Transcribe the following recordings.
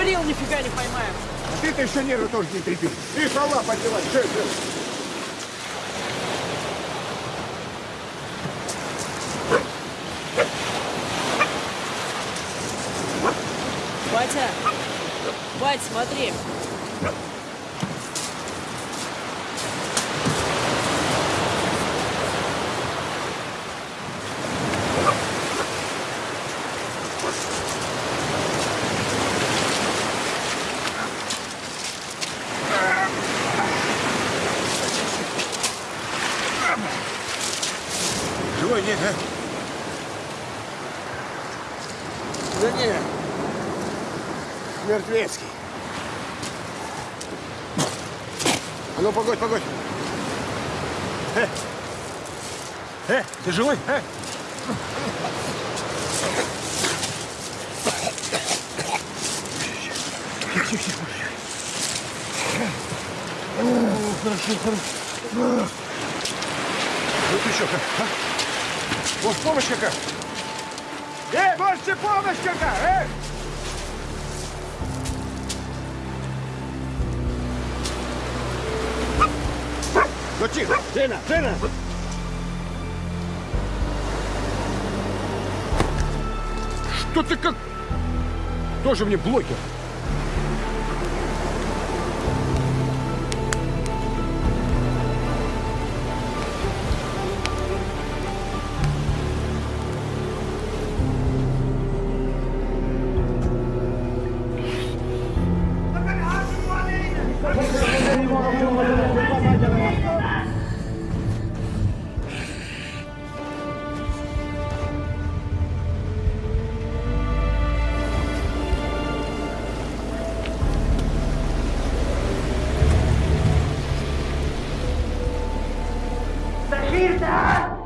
говорил, нифига не поймаем. А ты-то еще нервы тоже не трепи. И права поддевать. Жив, жив. Батя! Бать, смотри! Тоже мне блокер. Hilfe!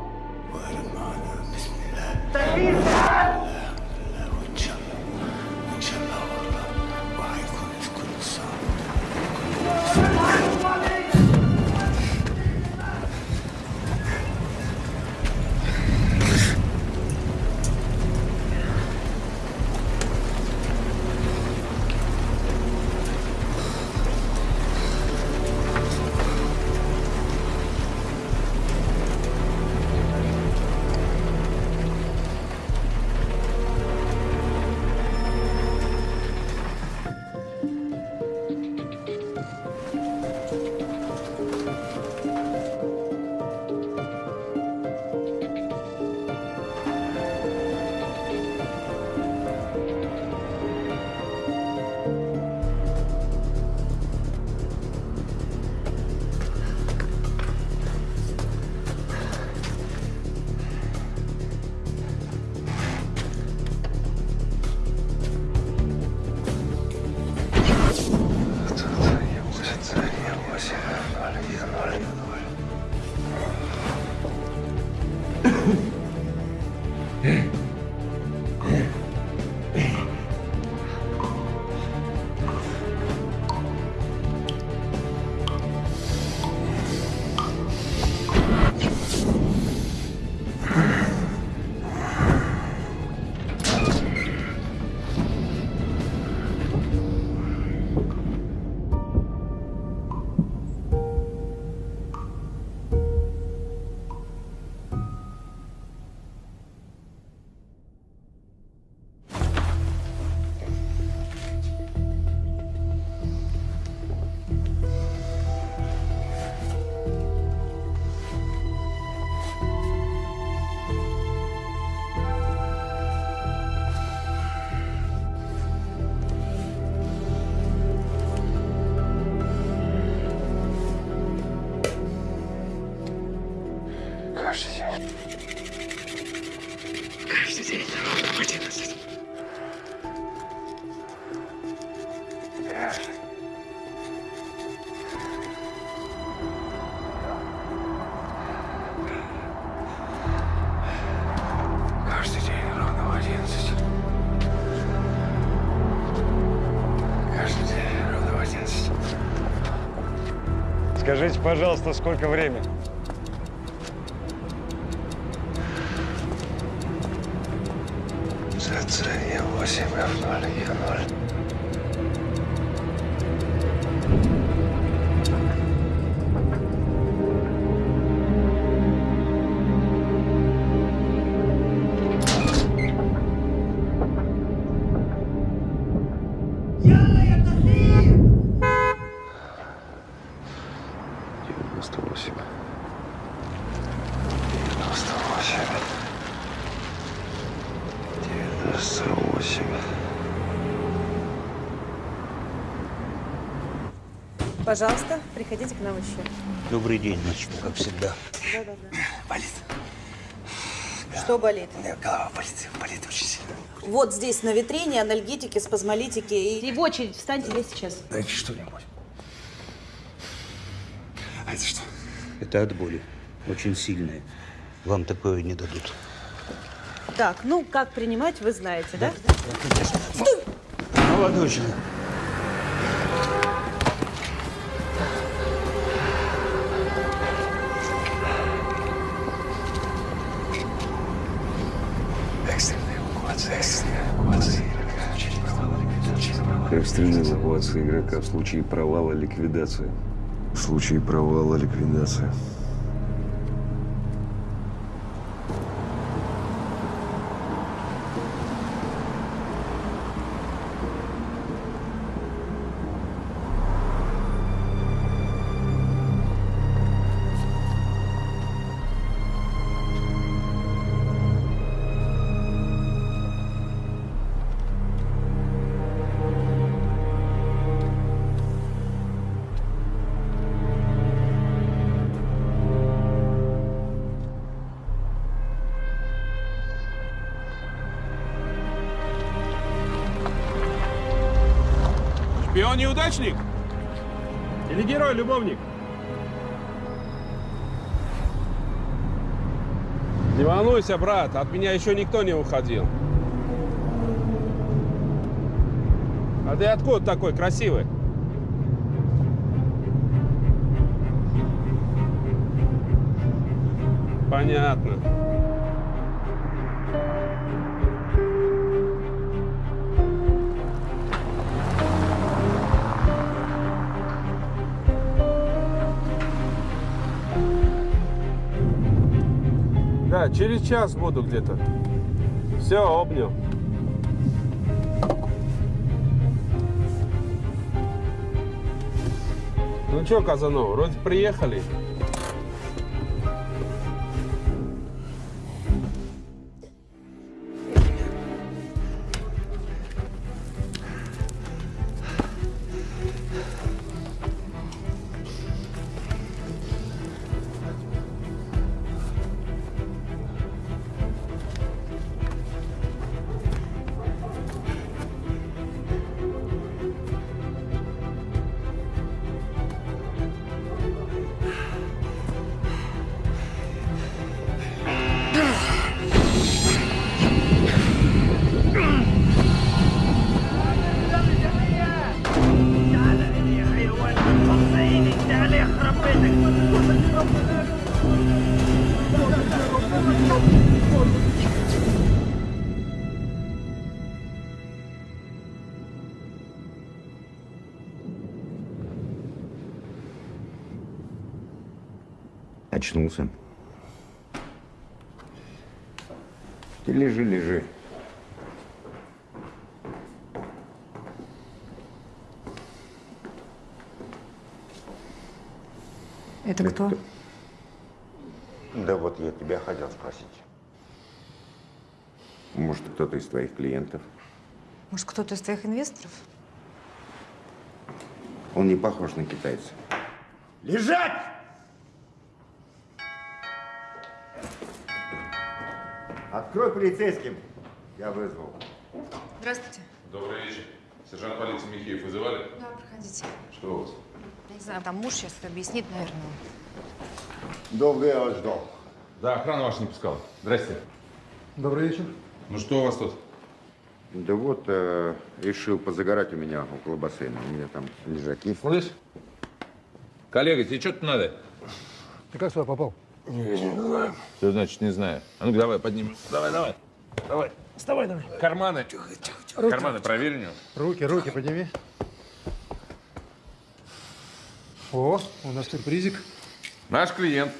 Скажите, пожалуйста, сколько времени? ЦЦ Е8, F0, Е0. Пожалуйста, приходите к нам еще. Добрый день, значит, как всегда. Да-да-да. Болит. Что болит? Голова болит, болит очень сильно. Вот здесь на витрине анальгетики, спазмолитики и... И в очередь встаньте здесь сейчас. Дайте что-нибудь. А это что? Это от боли. Очень сильное. Вам такое не дадут. Так, ну, как принимать, вы знаете, да? Молодой человек. Игрока в случае провала ликвидация. В случае провала ликвидация. Волнуйся, брат, от меня еще никто не уходил. А ты откуда такой красивый? Понятно. Через час буду где-то. Все, обнял. Ну что, Казанова, вроде приехали. Очнулся. Ты лежи, лежи. Это кто? Да вот я тебя хотел спросить. Может, кто-то из твоих клиентов? Может, кто-то из твоих инвесторов? Он не похож на китайца. Лежать! Открой полицейским. Я вызвал. Здравствуйте. Добрый вечер. Сержант полиции Михеев вызывали? Да, проходите. Что у вас? Я не знаю, там муж сейчас объяснит, наверное. Долго я вас ждал. Да, охрана ваша не пускала. Здрасте. Добрый вечер. Ну что у вас тут? Да вот, э, решил позагорать у меня около бассейна. У меня там лежаки. Слышь? Коллега, тебе что-то надо? Ты как сюда попал? Что значит не знаю? А ну-ка давай, поднимем. Давай, давай. Давай. Вставай давай. Карманы. Карманы проверь у него. Руки, руки подними. О, у нас сюрпризик. Наш клиент.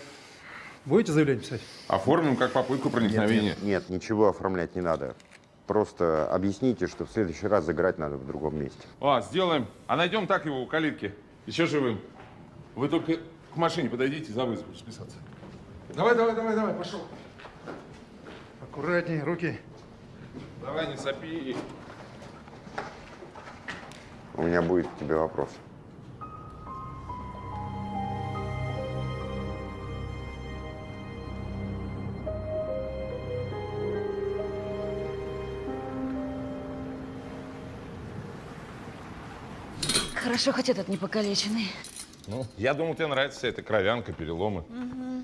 Будете заявление писать? Оформим как попытку проникновения. Нет, нет, ничего оформлять не надо. Просто объясните, что в следующий раз загорать надо в другом месте. А, сделаем. А найдем так его у калитки. Еще живым. Вы только к машине подойдите за вызов списаться. Давай, давай, давай, давай, пошел. Аккуратней, руки. Давай, не сопи. У меня будет к тебе вопрос. Хорошо, хоть этот не покалеченный. Ну, я думал, тебе нравится вся эта кровянка, переломы. Угу.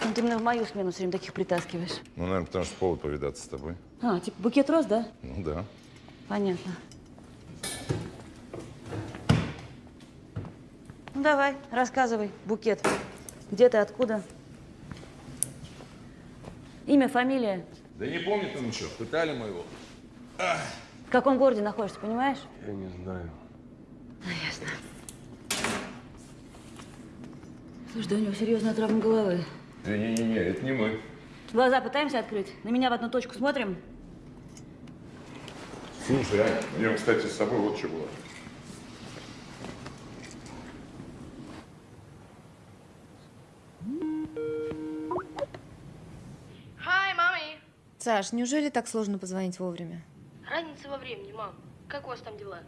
Ну, ты именно в мою смену все время таких притаскиваешь. Ну, наверное, потому что повод повидаться с тобой. А, типа букет роз, да? Ну да. Понятно. Ну, давай, рассказывай, букет. Где ты, откуда? Имя, фамилия. Да не помню ты ничего. Пытали моего. В каком городе находишься, понимаешь? Я не знаю. Ясно. Слушай, да у него серьезная травма головы. Да не-не-не, это не мы. Глаза пытаемся открыть? На меня в одну точку смотрим? Слушай, а у меня, кстати, с собой вот что было. Hi, mommy. Саш, неужели так сложно позвонить вовремя? Разница во времени, мам. Как у вас там дела?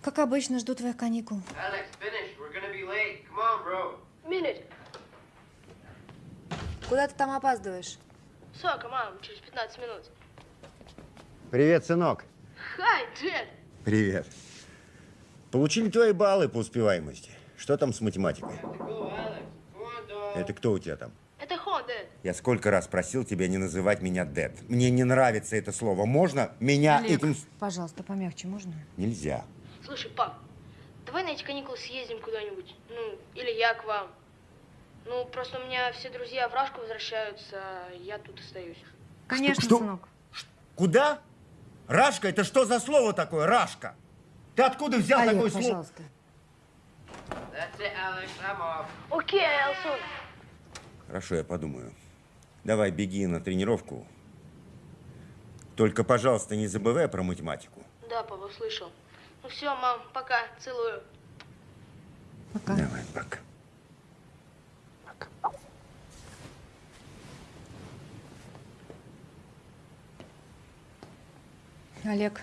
Как обычно, жду твоих каникул. Alex, finish. We're gonna be late. Come on, bro. Minute. Куда ты там опаздываешь? Сока, мам, через 15 минут. Привет, сынок. Hi, Dad. Привет. Получили твои баллы по успеваемости. Что там с математикой? Это кто у тебя там? Это Хон, Dad. Я сколько раз просил тебя не называть меня Дэд. Мне не нравится это слово. Можно меня Олег, этим... пожалуйста, помягче, можно? Нельзя. Слушай, пап, давай на эти каникулы съездим куда-нибудь. Ну, или я к вам. Ну, просто у меня все друзья в Рашку возвращаются, а я тут остаюсь. Конечно, что? сынок. Куда? Рашка? Это что за слово такое? Рашка? Ты откуда взял Олег, такое слово? пожалуйста. Off. Окей, Элсон. Хорошо, я подумаю. Давай, беги на тренировку. Только, пожалуйста, не забывай про математику. Да, папа, слышал. Ну все, мам, пока, целую. Пока. Давай, пока. Олег,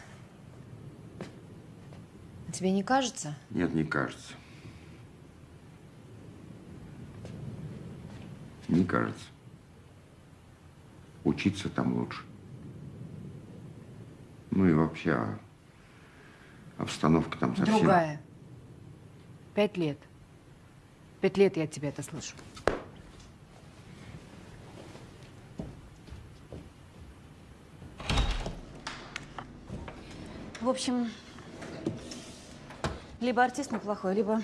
тебе не кажется? Нет, не кажется. Не кажется. Учиться там лучше. Ну и вообще, а, обстановка там совсем... Другая. Пять лет. Пять лет я от тебя это слышу. В общем, либо артист неплохой, либо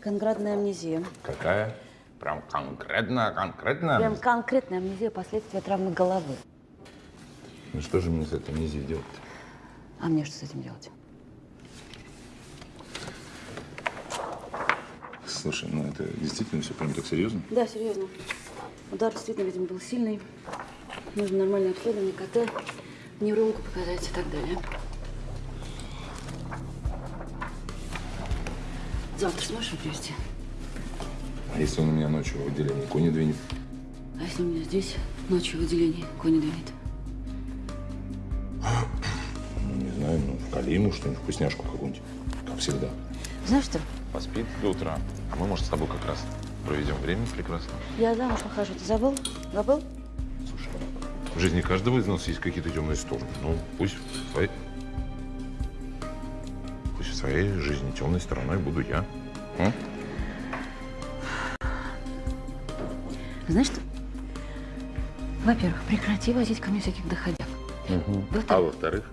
конкретная амнезия. Какая? Прям конкретная, конкретная? Прям конкретная амнезия последствия травмы головы. Ну что же мне с этим нельзя делать А мне что с этим делать? Слушай, ну это действительно все прям так серьезно? Да, серьезно. Удар действительно, видимо, был сильный. Нужно нормальное обследование, КТ, неврологу показать и так далее. Завтра сможешь его привезти? А если он у меня ночью в отделении кони двинет? А если у меня здесь ночью в отделении кони двинет? Ну, не знаю, ну, вкали ему что-нибудь, вкусняшку какую-нибудь, как всегда. Знаешь что? Поспит до утра. А мы, может, с тобой как раз проведем время прекрасно. Я замуж выхожу. Ты забыл? Забыл? Слушай, в жизни каждого из нас есть какие-то темные стороны. Ну, пусть своей... Жизни темной стороной буду я. М? Знаешь что? Во-первых, прекрати возить ко мне всяких доходяг. А Во-вторых, во-вторых,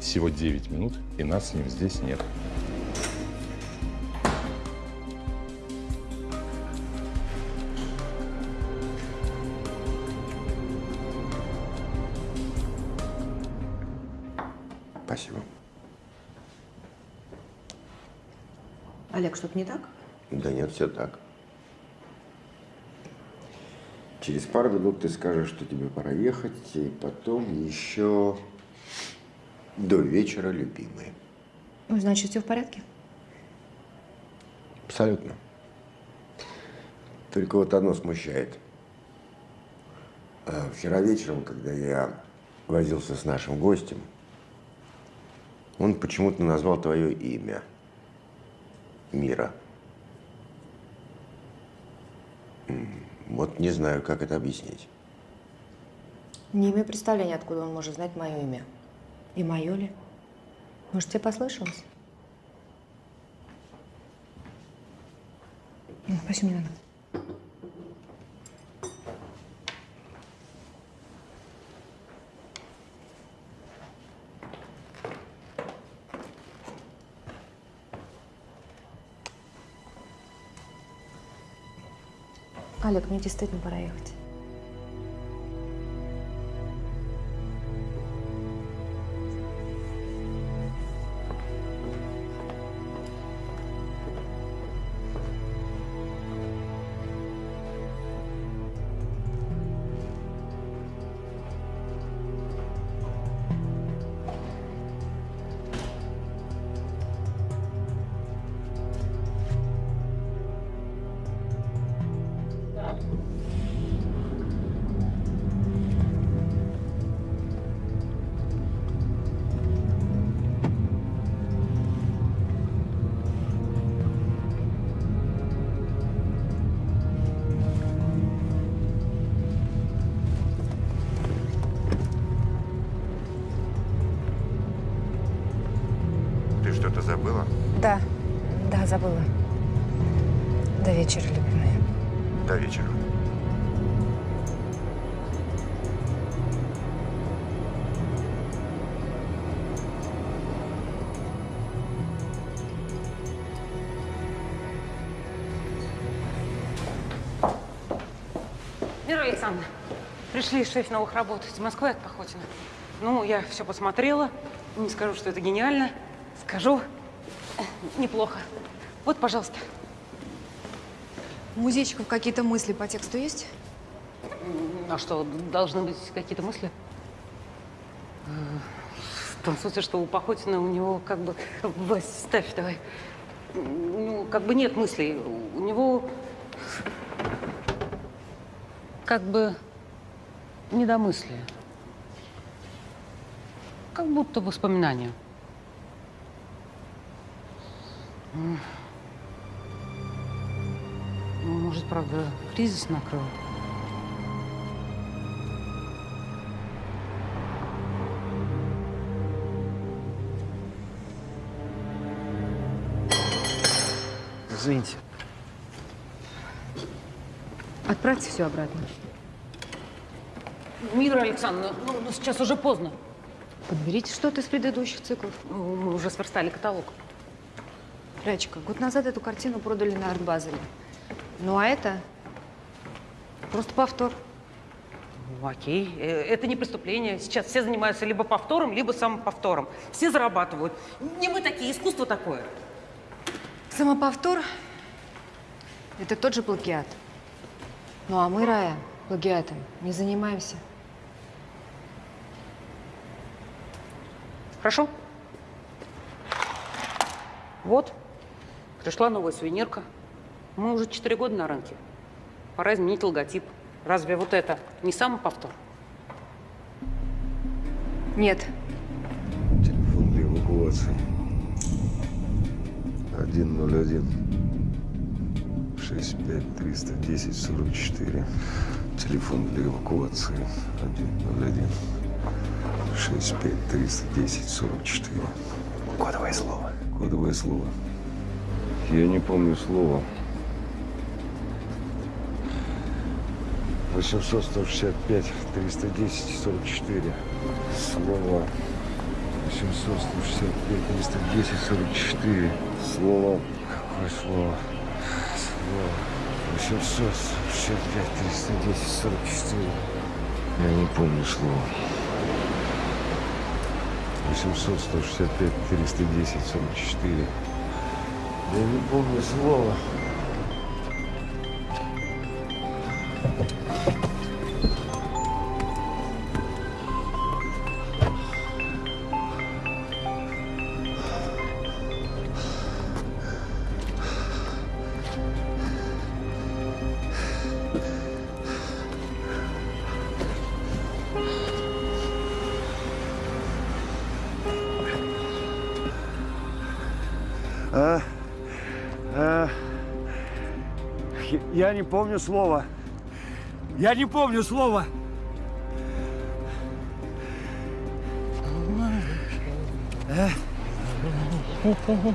всего 9 минут, и нас с ним здесь нет. Все так. Через пару минут ты скажешь, что тебе пора ехать, и потом еще до вечера, любимые. Ну, значит, все в порядке? Абсолютно. Только вот одно смущает. А, Вчера вечером, когда я возился с нашим гостем, он почему-то назвал твое имя. Мира. Вот не знаю, как это объяснить. Не имею представления, откуда он может знать мое имя. И мое ли? Может, тебе послышалось? Ну, спасибо, не надо. Олег, мне действительно пора ехать. Пришли шесть новых работ из Москвы от Пахотина. Ну, я все посмотрела. Не скажу, что это гениально. Скажу, неплохо. Вот, пожалуйста. У музейщиков какие-то мысли по тексту есть? А что, должны быть какие-то мысли? В том смысле, что у Пахотина у него как бы... Вась, ставь давай. Ну, как бы нет мыслей. У него как бы недомыслие. Как будто воспоминания. Ну, может, правда, кризис накрыл? Извините. Отправьте все обратно. Мира Александровна, ну, ну, сейчас уже поздно. Подберите что-то из предыдущих циклов. Ну, Мы уже сверстали каталог. Рачка, год назад эту картину продали на арт-базаре. Ну а это просто повтор. Ну, окей, Э, это не преступление. Сейчас все занимаются либо повтором, либо самоповтором. Все зарабатывают. Не мы такие, искусство такое. Самоповтор – это тот же плагиат. Ну а мы, Рая, плагиатом не занимаемся. Хорошо? Вот, пришла новая сувенирка. Мы уже четыре года на рынке. Пора изменить логотип. Разве вот это не самоповтор? Нет, Телефон для эвакуации. 101 65 310 44. Телефон для эвакуации. 101 65 310 44. Кодовое слово. Кодовое слово. Я не помню слова. 800 165 310 44. Слово. 800 165 310 44. Слово. Какое слово? Слово. 800 165 310 44. Я не помню слово. 800 165 310 44. Я не помню слова. Помню слова. Я не помню слова. Алло.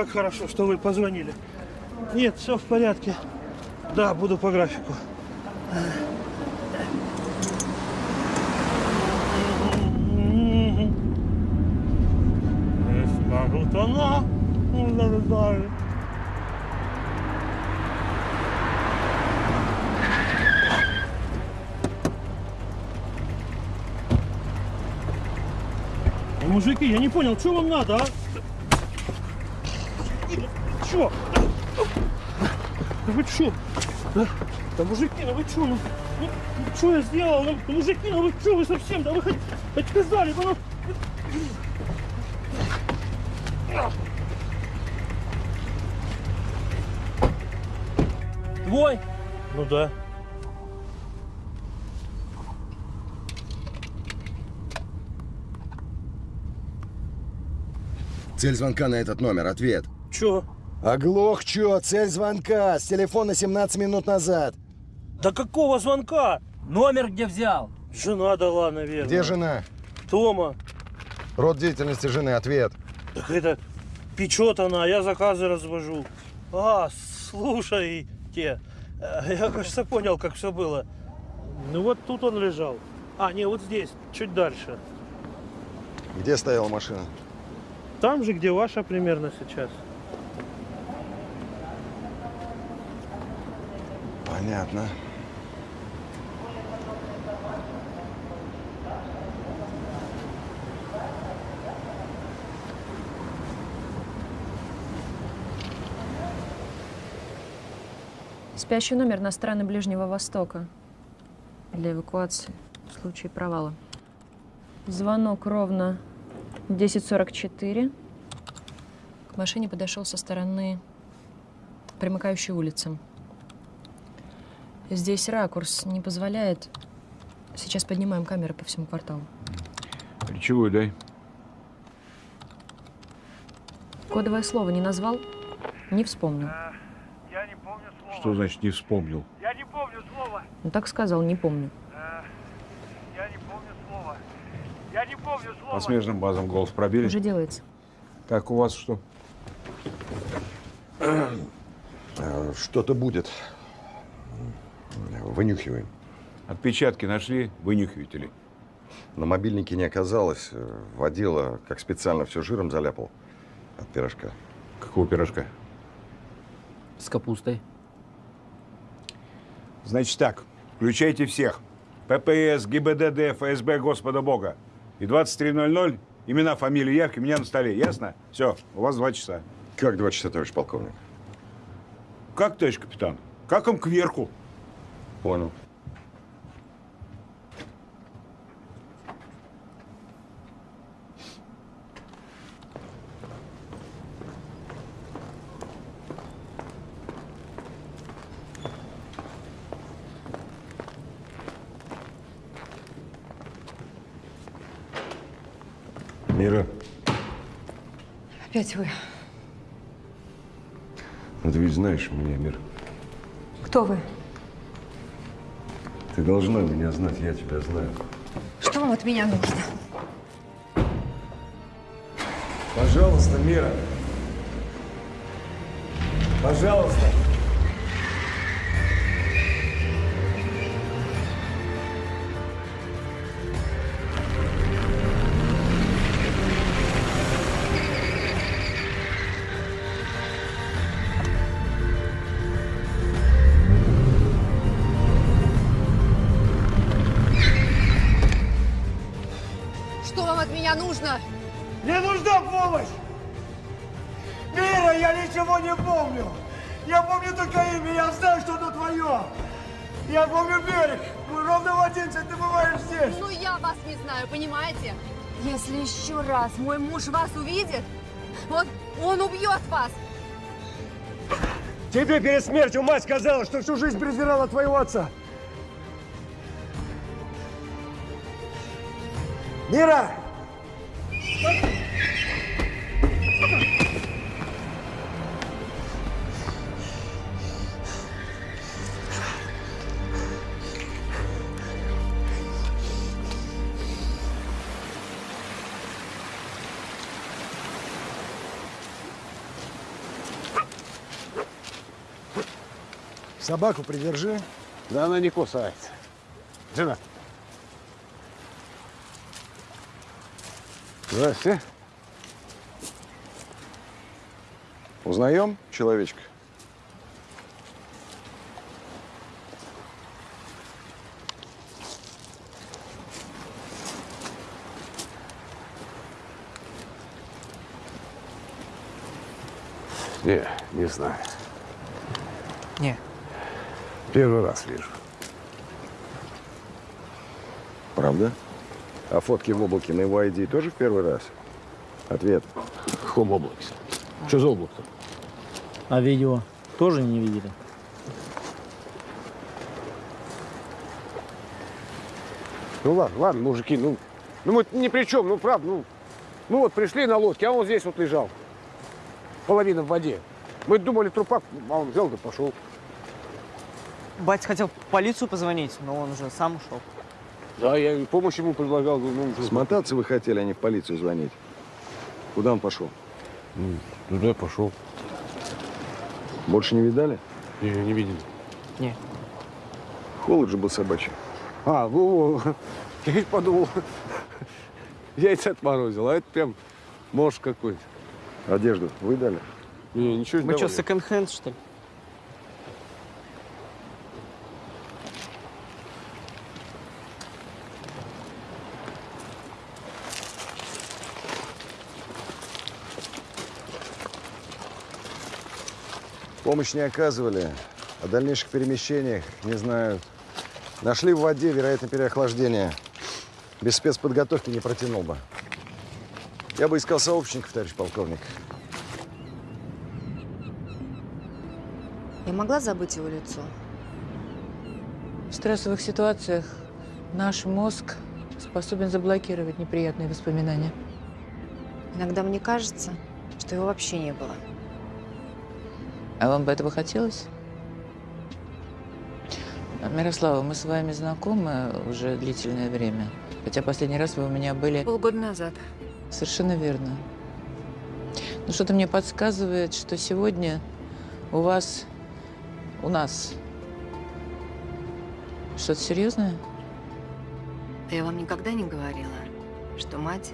Как хорошо, что вы позвонили. Нет, все в порядке. Да, буду по графику. Мужики, я не понял, что вам надо, а? Чё? Да вы чё? Да, да мужики, ну вы чё? Ну, ну, что я сделал? Ну, мужики, ну вы чё, вы совсем? Да вы хоть, сказали бы, ну... Твой? Ну да. Цель звонка на этот номер. Ответ. Чё? Оглох, чё? Цель звонка. С телефона 17 минут назад. Да какого звонка? Номер где взял? Жена дала, наверное. Где жена? Тома. Род деятельности жены. Ответ. Так это печет она, я заказы развожу. А, слушайте, э, я, кажется, понял, как все было. Ну вот тут он лежал. А, не, вот здесь, чуть дальше. Где стояла машина? Там же, где ваша примерно сейчас. Понятно. Спящий номер на страны Ближнего Востока для эвакуации в случае провала. Звонок ровно 10.44. К машине подошел со стороны примыкающей улицы. Здесь ракурс не позволяет. Сейчас поднимаем камеры по всему кварталу. Ключевую дай. Кодовое слово не назвал, не вспомнил. Я не помню слова. Что значит не вспомнил? Я не помню слова. Ну так сказал, не помню. Я не помню слова. Я не помню слова. По смежным базам голос пробили? Уже делается. Так, у вас что? Э, Что-то будет. Вынюхиваем. Отпечатки нашли, вынюхиваете ли? На мобильнике не оказалось. Водила, как специально, все жиром заляпал от пирожка. Какого пирожка? С капустой. Значит так, включайте всех. ППС, ГИБДД, ФСБ, Господа Бога. И 23.00, имена, фамилии, явки меня на столе. Ясно? Все, у вас два часа. Как два часа, товарищ полковник? Как, товарищ капитан? Как им кверху? Понял. Мира, Опять вы. ну ты ведь знаешь меня, Мир. Кто вы? Ты должна меня знать, я тебя знаю. Что вам от меня нужно? Пожалуйста, Мира. Пожалуйста. Помощь! Мира, я ничего не помню! Я помню только имя, я знаю, что оно твое! Я помню берег! Мы ровно в 11 ты бываешь здесь! Ну, я вас не знаю, понимаете? Если еще раз мой муж вас увидит, он, он убьет вас! Тебе перед смертью мать сказала, что всю жизнь презирала твоего отца! Мира! Собаку придержи. Да она не кусается. Жена. Здрасте. Узнаем человечка? Не, не знаю. Не. Первый раз вижу. Правда? А фотки в облаке на его ID тоже в первый раз? Ответ. Хом облаке. Что за облако-то? А видео тоже не видели? Ну ладно, ладно, мужики, ну, ну мы ни при чем, ну правда, ну, мы вот пришли на лодке, а он здесь вот лежал. Половина в воде. Мы думали трупак, а он взял да пошел. Батя хотел в полицию позвонить, но он уже сам ушел. Да, я и помощь ему предлагал. Ну, Смотаться вы хотели, а не в полицию звонить. Куда он пошел? Ну, туда пошел. Больше не видали? Не, не видели. Не. Холод же был собачий. А, во, во. я ведь подумал, яйца отморозил, а это прям морж какой-то. Одежду вы дали? Не, ничего не Мы что, давали. секонд-хенд, что ли? Помощь не оказывали. О дальнейших перемещениях не знают. Нашли в воде, вероятно, переохлаждение. Без спецподготовки не протянул бы. Я бы искал сообщников, товарищ полковник. Я могла забыть его лицо? В стрессовых ситуациях наш мозг способен заблокировать неприятные воспоминания. Иногда мне кажется, что его вообще не было. А вам бы этого хотелось? Мирослава, мы с вами знакомы уже длительное время. Хотя последний раз вы у меня были... Полгода назад. Совершенно верно. Но что-то мне подсказывает, что сегодня у вас, у нас что-то серьезное? Я вам никогда не говорила, что мать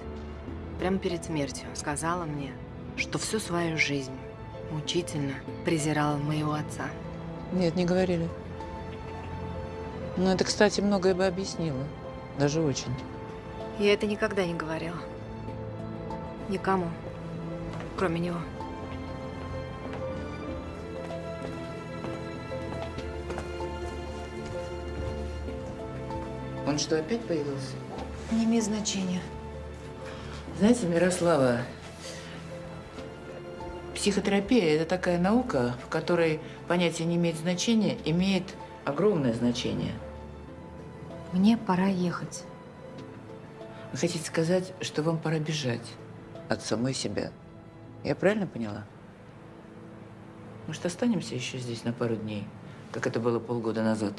прямо перед смертью сказала мне, что всю свою жизнь мучительно презирала моего отца. Нет, не говорили. Но это, кстати, многое бы объяснило. Даже очень. Я это никогда не говорила. Никому, кроме него. Он что, опять появился? Не имеет значения. Знаете, Мирослава, психотерапия – это такая наука, в которой понятие не имеет значения, имеет огромное значение. Мне пора ехать. Вы хотите сказать, что вам пора бежать от самой себя? Я правильно поняла? Может, останемся еще здесь на пару дней, как это было полгода назад?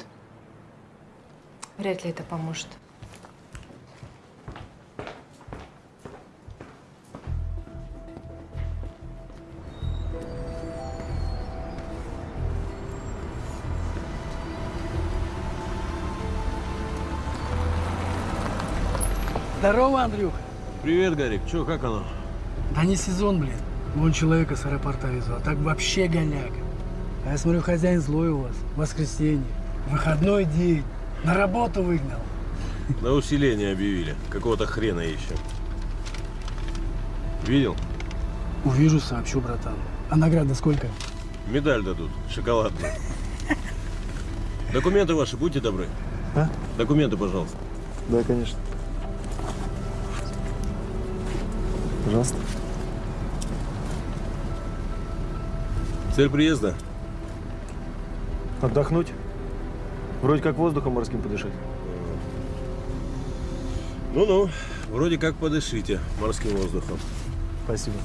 Вряд ли это поможет. Здорово, Андрюх. Привет, Гарик. Че, как оно? Да не сезон, блин. Вон человека с аэропорта везу, а так вообще голяк. А я смотрю, хозяин злой у вас. Воскресенье. Выходной день. На работу выгнал. На усиление объявили. Какого-то хрена ищем. Видел? Увижу, сообщу, братан. А награда сколько? Медаль дадут. Шоколадную. Документы ваши, будьте добры. А? Документы, пожалуйста. Да, конечно. Пожалуйста. Цель приезда? Отдохнуть. Вроде как воздухом морским подышать. Ну-ну, вроде как подышите морским воздухом. Спасибо.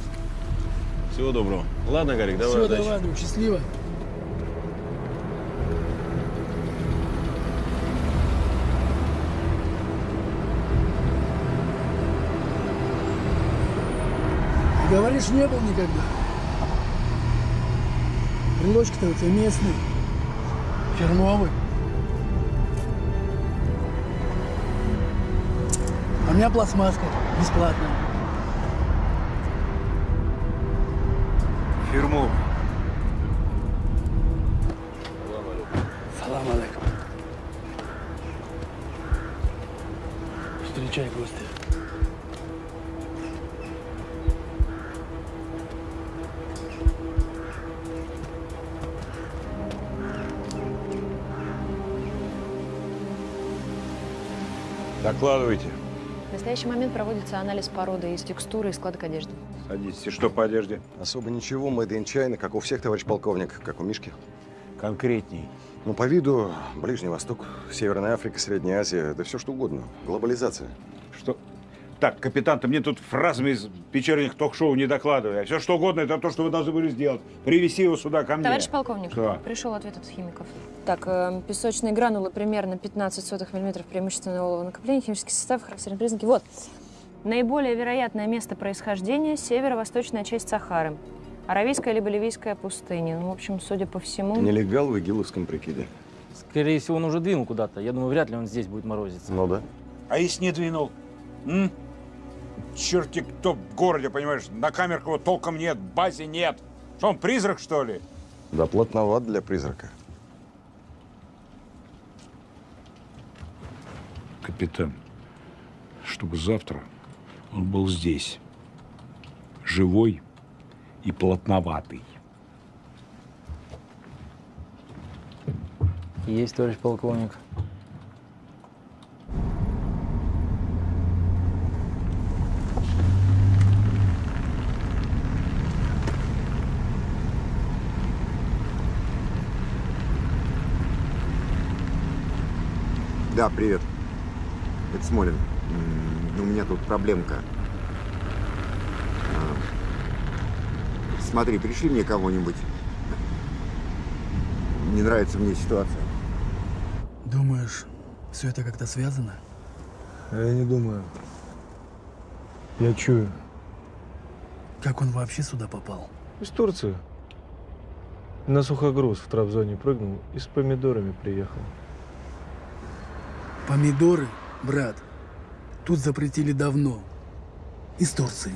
Всего доброго. Ладно, Гарик, давай Все, удачи. давай, друг, счастливо. Говоришь, не был никогда. Брелочки-то у тебя местные. Фирмовый. А у меня пластмасска бесплатная. Фирмовый. Салам алейкум. Встречай гостя. Докладывайте. В настоящий момент проводится анализ породы из текстуры и складок одежды. Садитесь. И что по одежде? Особо ничего, made in China, как у всех, товарищ полковник, как у Мишки. Конкретней. Ну, по виду Ближний Восток, Северная Африка, Средняя Азия, да все что угодно. Глобализация. Что? Так, капитан, ты мне тут фразами из вечерних ток-шоу не докладывай. А все что угодно, это то, что вы должны были сделать. Привести его сюда ко мне. Товарищ полковник, Что? пришел ответ от химиков. Так, э, песочные гранулы примерно 15 сотых миллиметров преимущественно олово накопления, химический состав, характерные признаки. Вот. Наиболее вероятное место происхождения – северо-восточная часть Сахары. Аравийская либо Ливийская пустыня. Ну, в общем, судя по всему... Нелегал в игиловском прикиде. Скорее всего, он уже двинул куда-то. Я думаю, вряд ли он здесь будет морозиться. Ну да. А если не двинул? М? Черти кто в городе, понимаешь? На камерах его толком нет, базе нет. Что он, призрак, что ли? Да плотноват для призрака. Капитан, чтобы завтра он был здесь. Живой и плотноватый. Есть, товарищ полковник. Да, привет. Это Смолин. У меня тут проблемка. А, Смотри, пришли мне кого-нибудь. Не нравится мне ситуация. Думаешь, все это как-то связано? Я не думаю. Я чую. Как он вообще сюда попал? Из Турции. На сухогруз в Трабзоне прыгнул и с помидорами приехал. Помидоры, брат, тут запретили давно. Из Турции.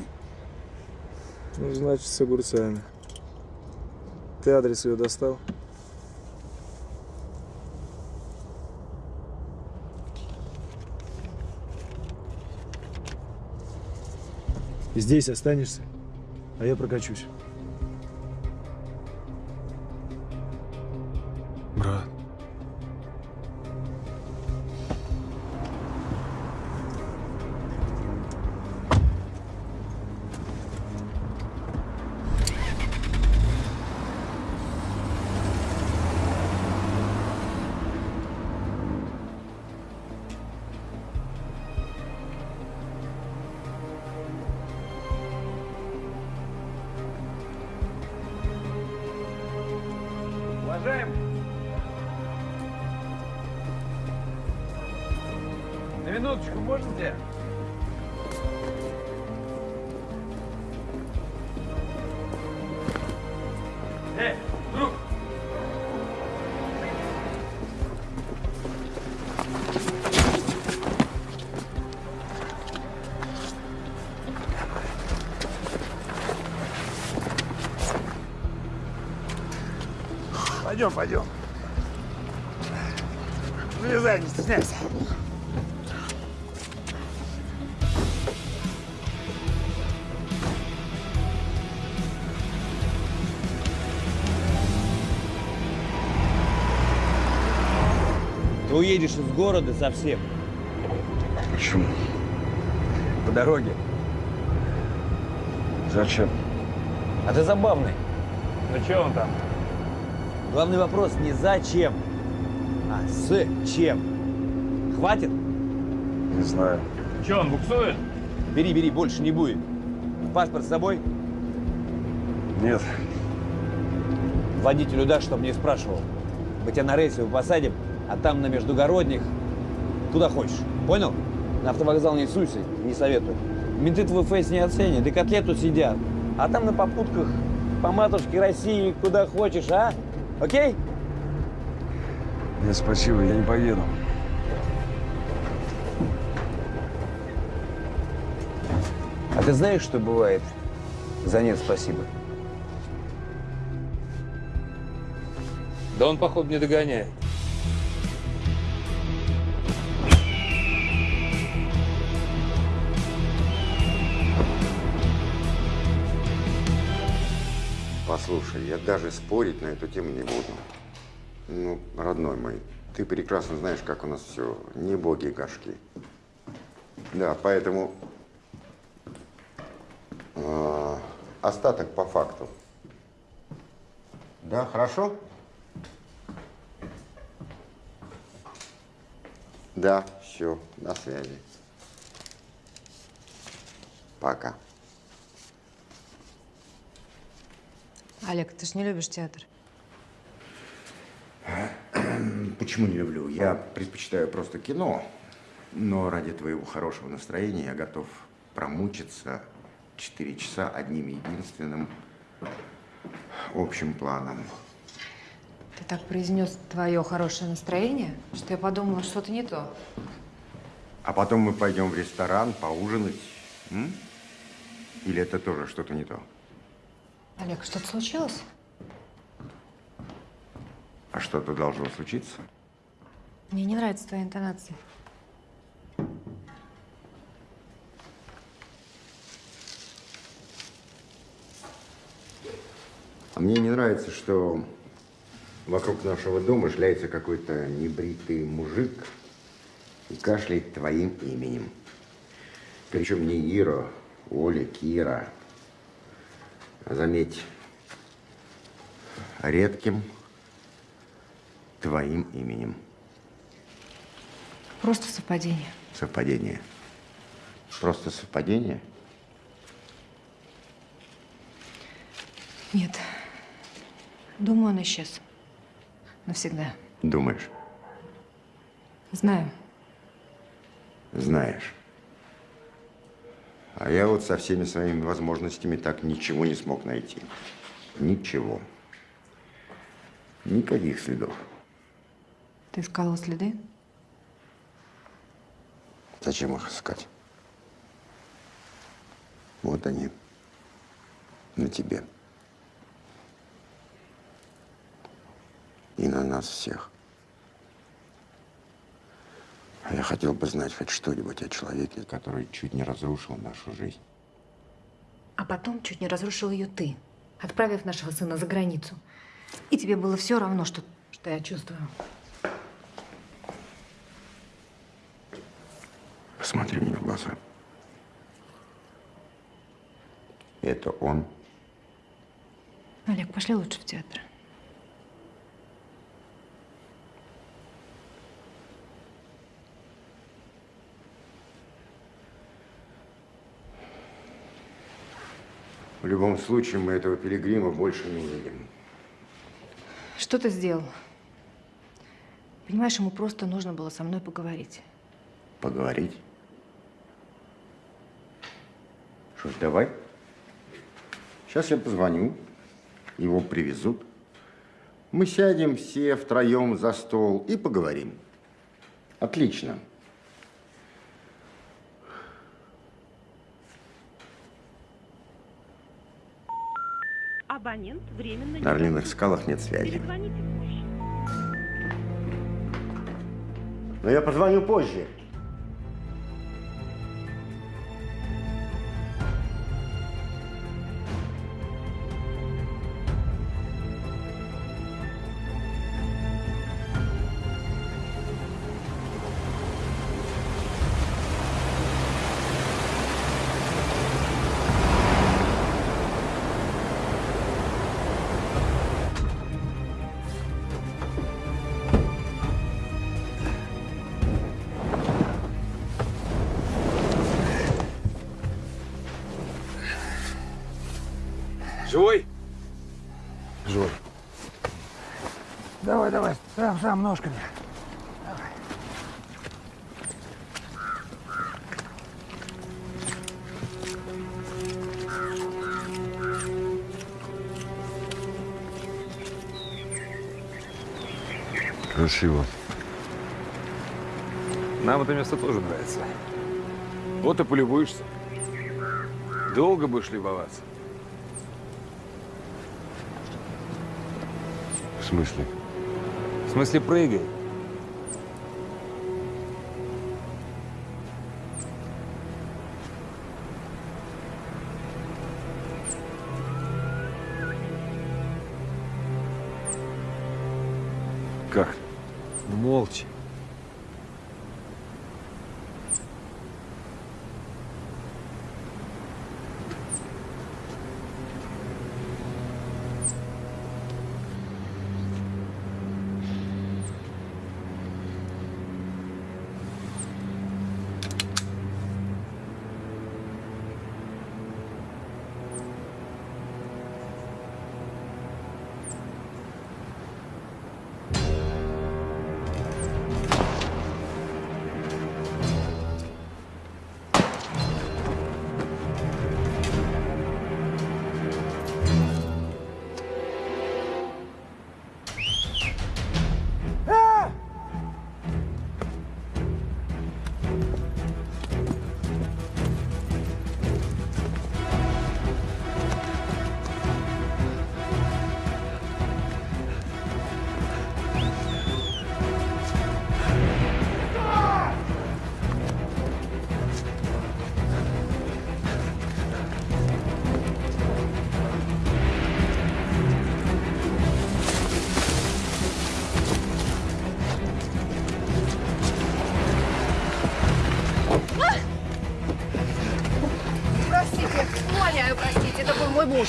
Ну, значит, с огурцами. Ты адрес ее достал? Здесь останешься, а я прокачусь. Брат. Пойдем, пойдем. Влезай, не стесняйся. Ты уедешь из города совсем. Почему? По дороге. Зачем? А ты забавный. Ну что он там? Главный вопрос не зачем, а с чем. Хватит? Не знаю. Че, он буксует? Бери, бери, больше не будет. Паспорт с собой? Нет. Водителю дашь, чтобы не спрашивал. Мы тебя на рейсовую посадим, а там на междугородних куда хочешь. Понял? На автовокзал не суйся, не советую. Менты твой фейс не оценят, и котлету сидят. А там на попутках по матушке России куда хочешь, а? Окей? Нет, спасибо, я не поеду. А ты знаешь, что бывает за нет спасибо? Да он, походу, не догоняет. Послушай, я даже спорить на эту тему не буду. Ну, родной мой, ты прекрасно знаешь, как у нас все. Не боги и горшки. Да, поэтому а, остаток по факту. Да, хорошо? Да, все, на связи. Пока. Олег, ты ж не любишь театр. Почему не люблю? Я предпочитаю просто кино, но ради твоего хорошего настроения я готов промучиться 4 часа одним единственным общим планом. Ты так произнес твое хорошее настроение, что я подумала, что-то не то. А потом мы пойдем в ресторан поужинать. м? Или это тоже что-то не то? Олег, что-то случилось? А что-то должно случиться? Мне не нравится твоя интонация. А мне не нравится, что вокруг нашего дома шляется какой-то небритый мужик и кашляет твоим именем. Причем не Ира, Оля, Кира. Заметь, редким твоим именем. Просто совпадение. Совпадение. Просто совпадение? Нет. Думаю, он исчез. Навсегда. Думаешь? Знаю. Знаешь. А я вот со всеми своими возможностями так ничего не смог найти. Ничего. Никаких следов. Ты искал его следы? Зачем их искать? Вот они. На тебе. И на нас всех. А я хотел бы знать хоть что-нибудь о человеке, который чуть не разрушил нашу жизнь. А потом чуть не разрушил ее ты, отправив нашего сына за границу. И тебе было все равно, что, что я чувствую. Посмотри мне в глаза. Это он. Олег, пошли лучше в театр. В любом случае, мы этого пилигрима больше не увидим. Что ты сделал? Понимаешь, ему просто нужно было со мной поговорить. Поговорить? Что ж, давай. Сейчас я позвоню. Его привезут. Мы сядем все втроем за стол и поговорим. Отлично. Абонент временно... На Орлиных скалах нет связи. Перезвоните позже. Но я позвоню позже. Сам, сам, ножками. Давай. Красиво. Нам это место тоже нравится. Вот и полюбуешься. Долго будешь любоваться. В смысле? В смысле, прыгай.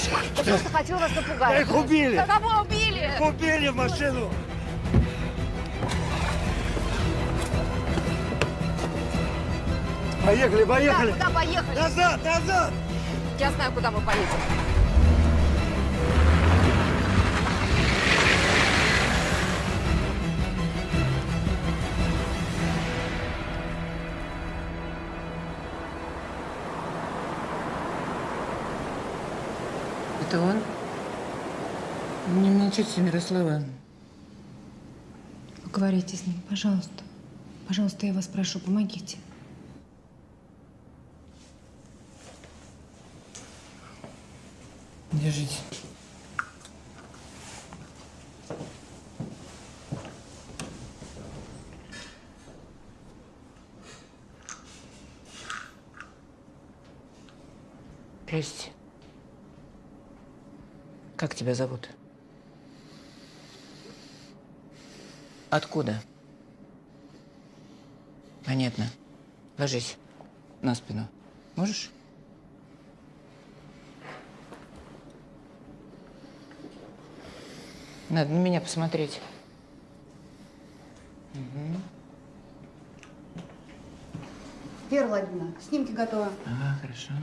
Муж. Я просто хотел вас напугать. Их убили. Кого убили? Убили в машину. Поехали, поехали. Да, куда поехали? Назад, назад. Я знаю, куда мы поедем. Не молчите, Мирослава. Поговорите с ним, пожалуйста. Пожалуйста, я вас прошу, помогите. Держите. Здрасте. Как тебя зовут? Откуда? Понятно. Ложись на спину. Можешь? Надо на меня посмотреть. Мгм. Вера Владимировна, снимки готовы. Ага, хорошо.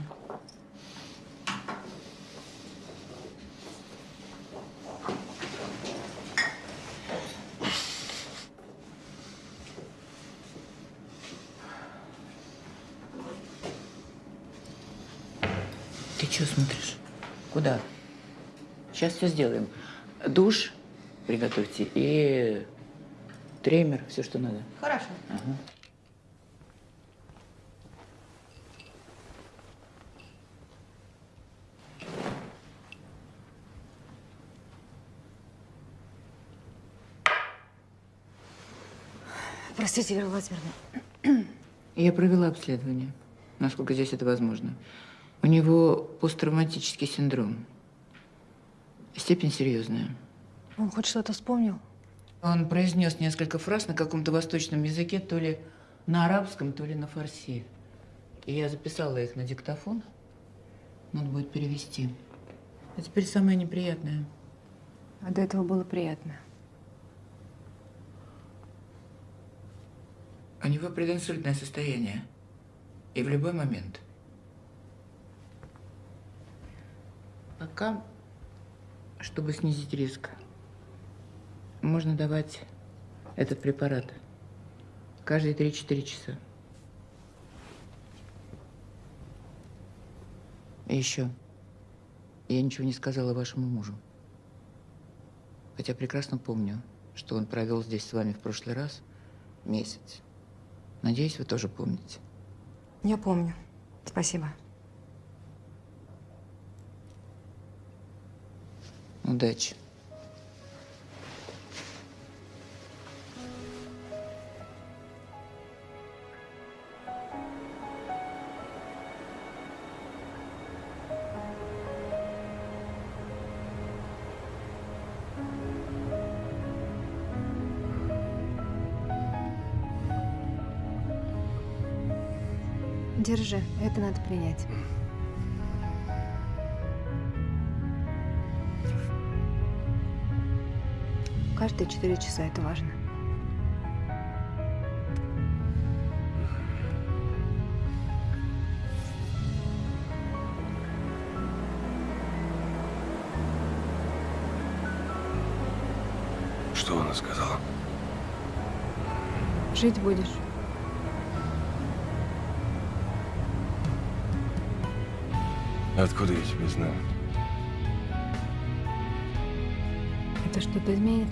Ты что смотришь? Куда? Сейчас все сделаем. Душ приготовьте и тремер, все, что надо. Хорошо. Ага. Простите, Вера Владимировна. Я провела обследование, насколько здесь это возможно. У него посттравматический синдром. Степень серьезная. Он хоть что-то вспомнил? Он произнес несколько фраз на каком-то восточном языке, то ли на арабском, то ли на фарси. И я записала их на диктофон. Надо будет перевести. А теперь самое неприятное. А до этого было приятно. У него прединсультное состояние. И в любой момент. Пока, чтобы снизить риск, можно давать этот препарат каждые 3-4 часа. И еще. Я ничего не сказала вашему мужу. Хотя прекрасно помню, что он провел здесь с вами в прошлый раз месяц. Надеюсь, вы тоже помните. Я помню. Спасибо. Удачи. Держи, это надо принять. Каждые четыре часа это важно. Что она сказала? Жить будешь. Откуда я тебя знаю? Это что-то изменит?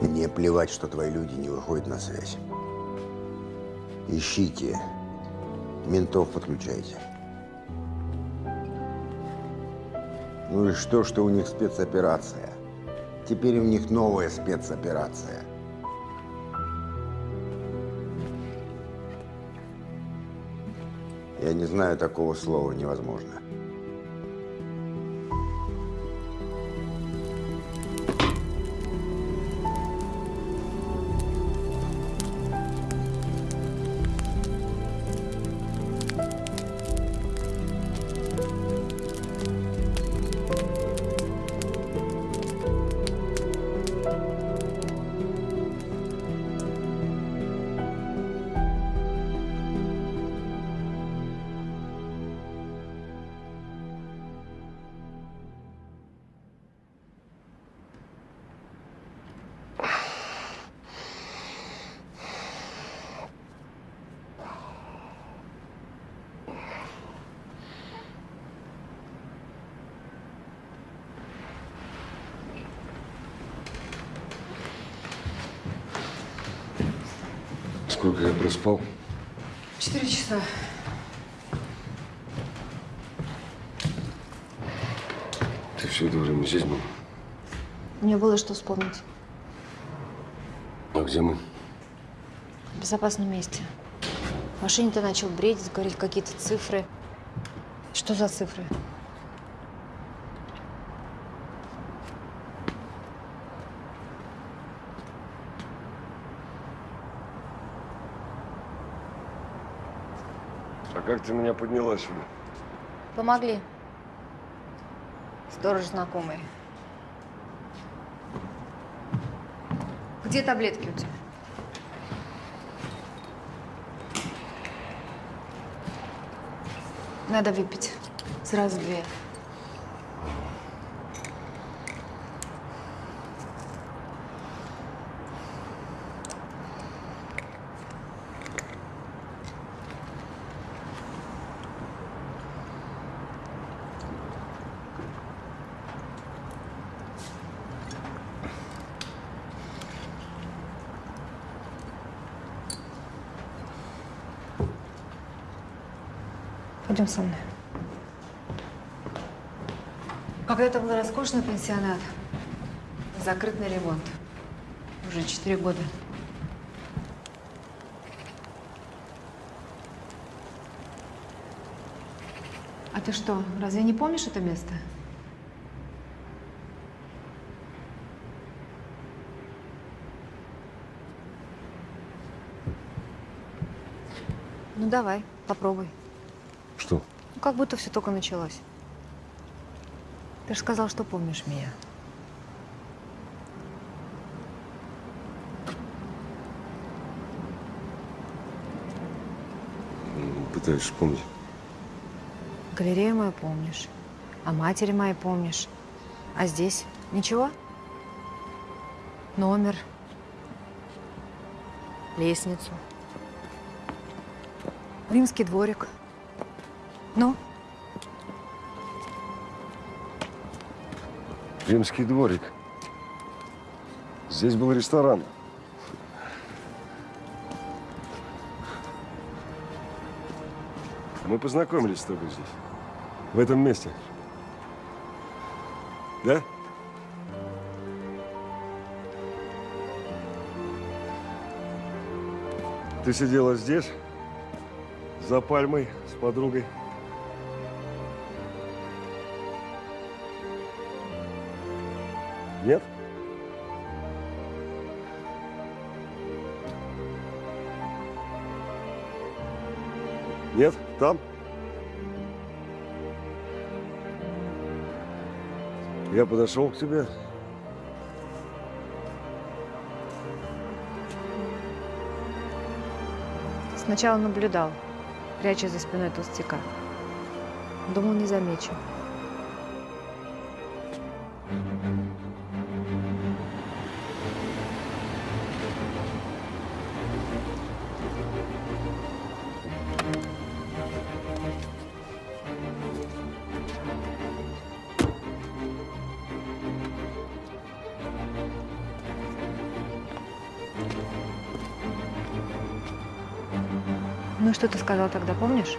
Мне плевать, что твои люди не выходят на связь. Ищите. Ментов подключайте. Ну и что, что у них спецоперация? Теперь у них новая спецоперация. Я не знаю такого слова невозможно. Мне было что вспомнить. А где мы? В безопасном месте. В машине ты начал бредить, говорить какие-то цифры. Что за цифры? А как ты меня подняла сюда? Помогли. Сторож знакомый. Где таблетки у тебя? Надо выпить. Сразу две. Пойдем со мной. Когда-то был роскошный пенсионат. Закрыт на ремонт. Уже четыре года. А ты что, разве не помнишь это место? Ну давай, попробуй. Ну, как будто все только началось. Ты же сказал, что помнишь меня. Пытаюсь вспомнить. Галерею мою помнишь. А матери моей помнишь. А здесь ничего? Номер. Лестницу. Римский дворик. Ну? Римский дворик. Здесь был ресторан. Мы познакомились с тобой здесь. В этом месте. Да? Ты сидела здесь, за пальмой, с подругой. Нет? Нет? Там? Я подошел к тебе. Сначала наблюдал, пряча за спиной толстяка. Думал, не замечу. Что ты сказал тогда, помнишь?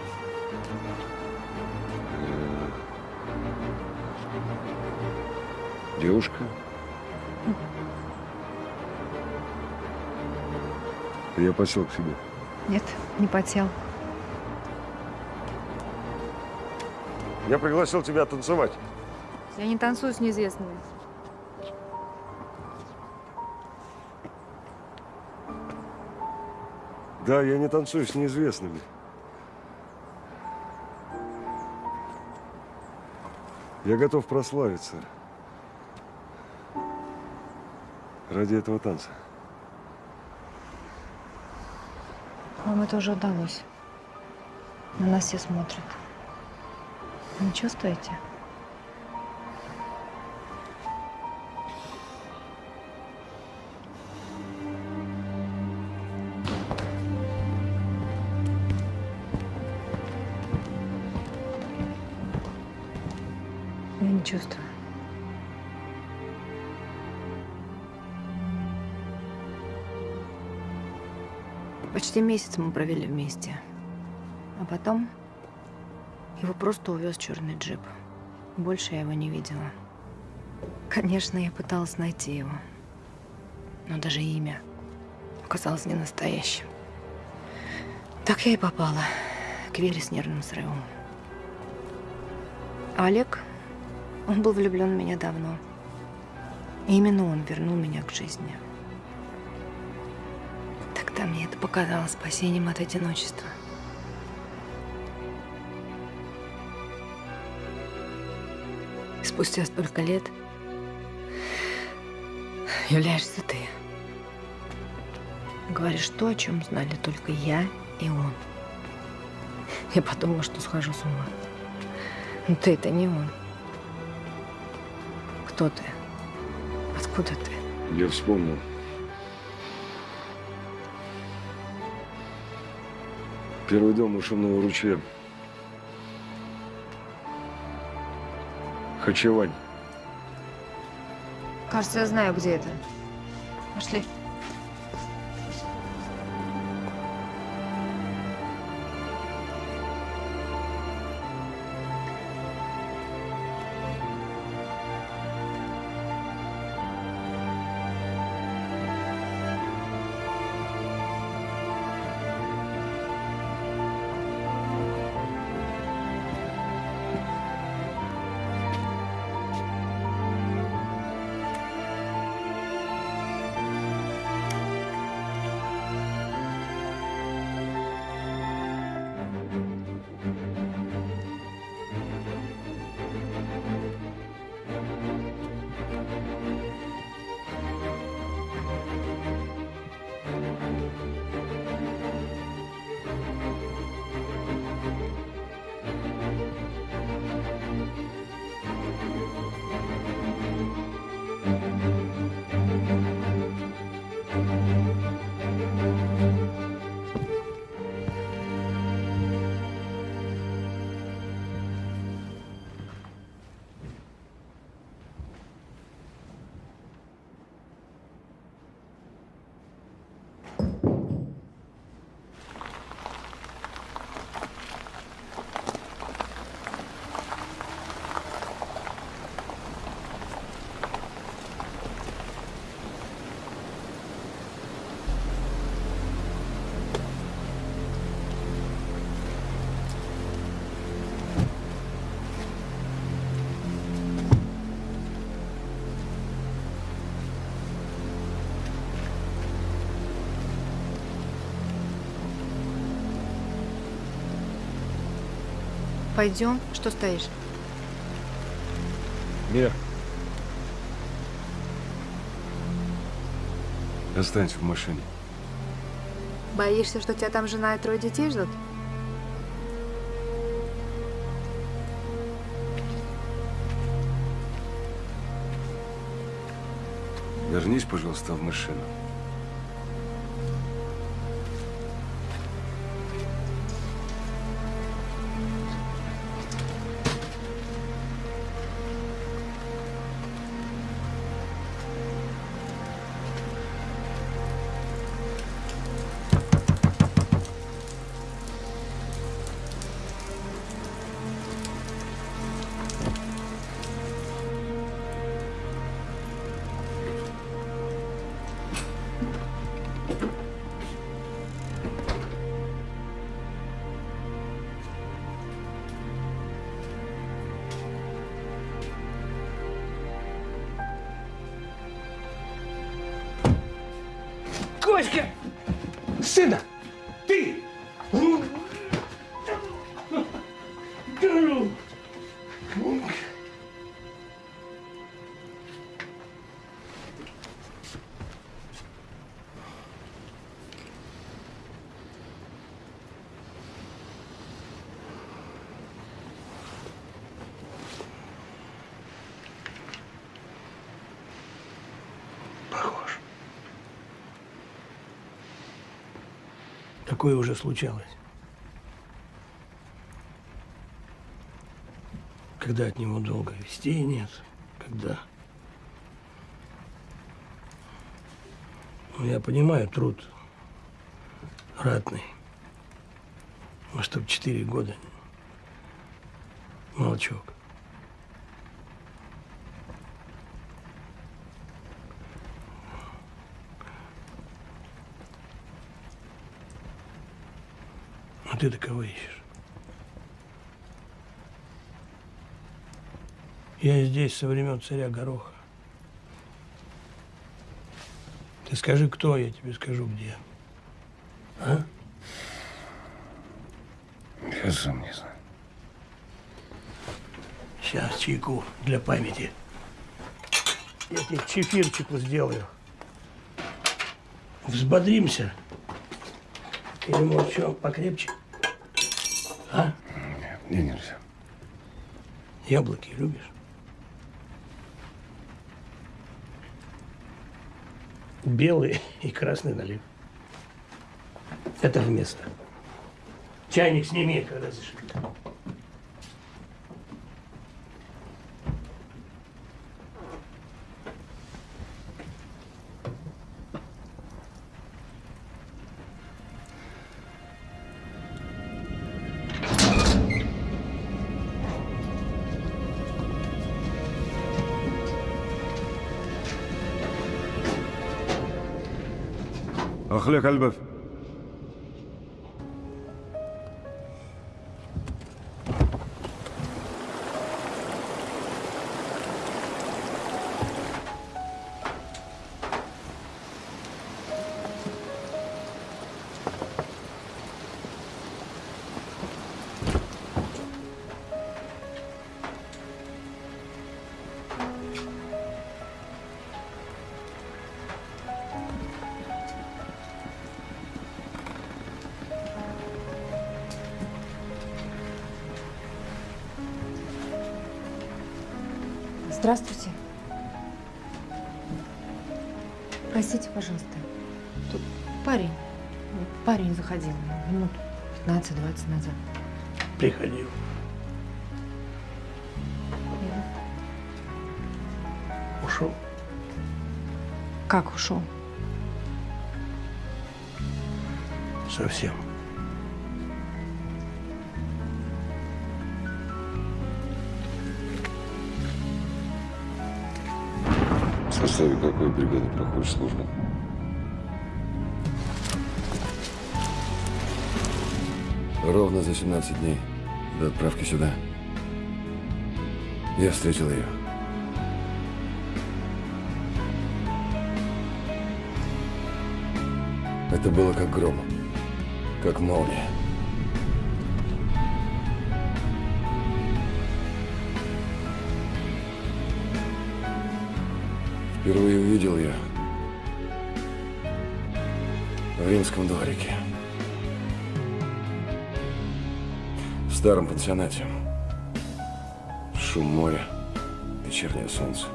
Девушка. Я посел к себе. Нет, не потел. Я пригласил тебя танцевать. Я не танцую с неизвестными. Да, я не танцую с неизвестными. Я готов прославиться. Ради этого танца. Вам это уже удалось. На нас все смотрят. Вы не чувствуете? Чувствую. Почти месяц мы провели вместе. А потом его просто увез черный джип. Больше я его не видела. Конечно, я пыталась найти его. Но даже имя оказалось не настоящим. Так я и попала к Вере с нервным срывом. А Олег, он был влюблен в меня давно. И именно он вернул меня к жизни. Тогда мне это показалось спасением от одиночества. И спустя столько лет являешься ты. Говоришь то, о чем знали только я и он. Я подумала, что схожу с ума. Но ты это не он. Кто ты? Откуда ты? Я вспомнил. Первый дом у шумного ручья. Хачевань. Кажется, я знаю, где это. Пойдем. Что стоишь? Мир. Останься в машине. Боишься, что тебя там жена и трое детей ждут? Вернись, пожалуйста, в машину. Такое уже случалось. Когда от него долго вестей нет, когда... Ну, я понимаю, труд ратный. Но чтоб четыре года молчок. А ты-то кого ищешь? Я здесь со времен царя Гороха. Ты скажи, кто, я тебе скажу, где. А? Я сам не знаю. Сейчас чайку для памяти. Я тебе чефирчику сделаю. Взбодримся. Или, может, что, покрепче? А? Мне нельзя. Яблоки любишь? Белый и красный налив. Это вместо. Чайник сними, когда зашибет. أخلق الباب 15-20 назад. Приходил. Ушел. Как ушел? Совсем. В составе какой бригады проходишь службу? Ровно за 17 дней до отправки сюда. Я встретил ее. Это было как гром, как молния. Впервые увидел ее в римском дворике. Старом пансионате. Шум моря, вечернее солнце,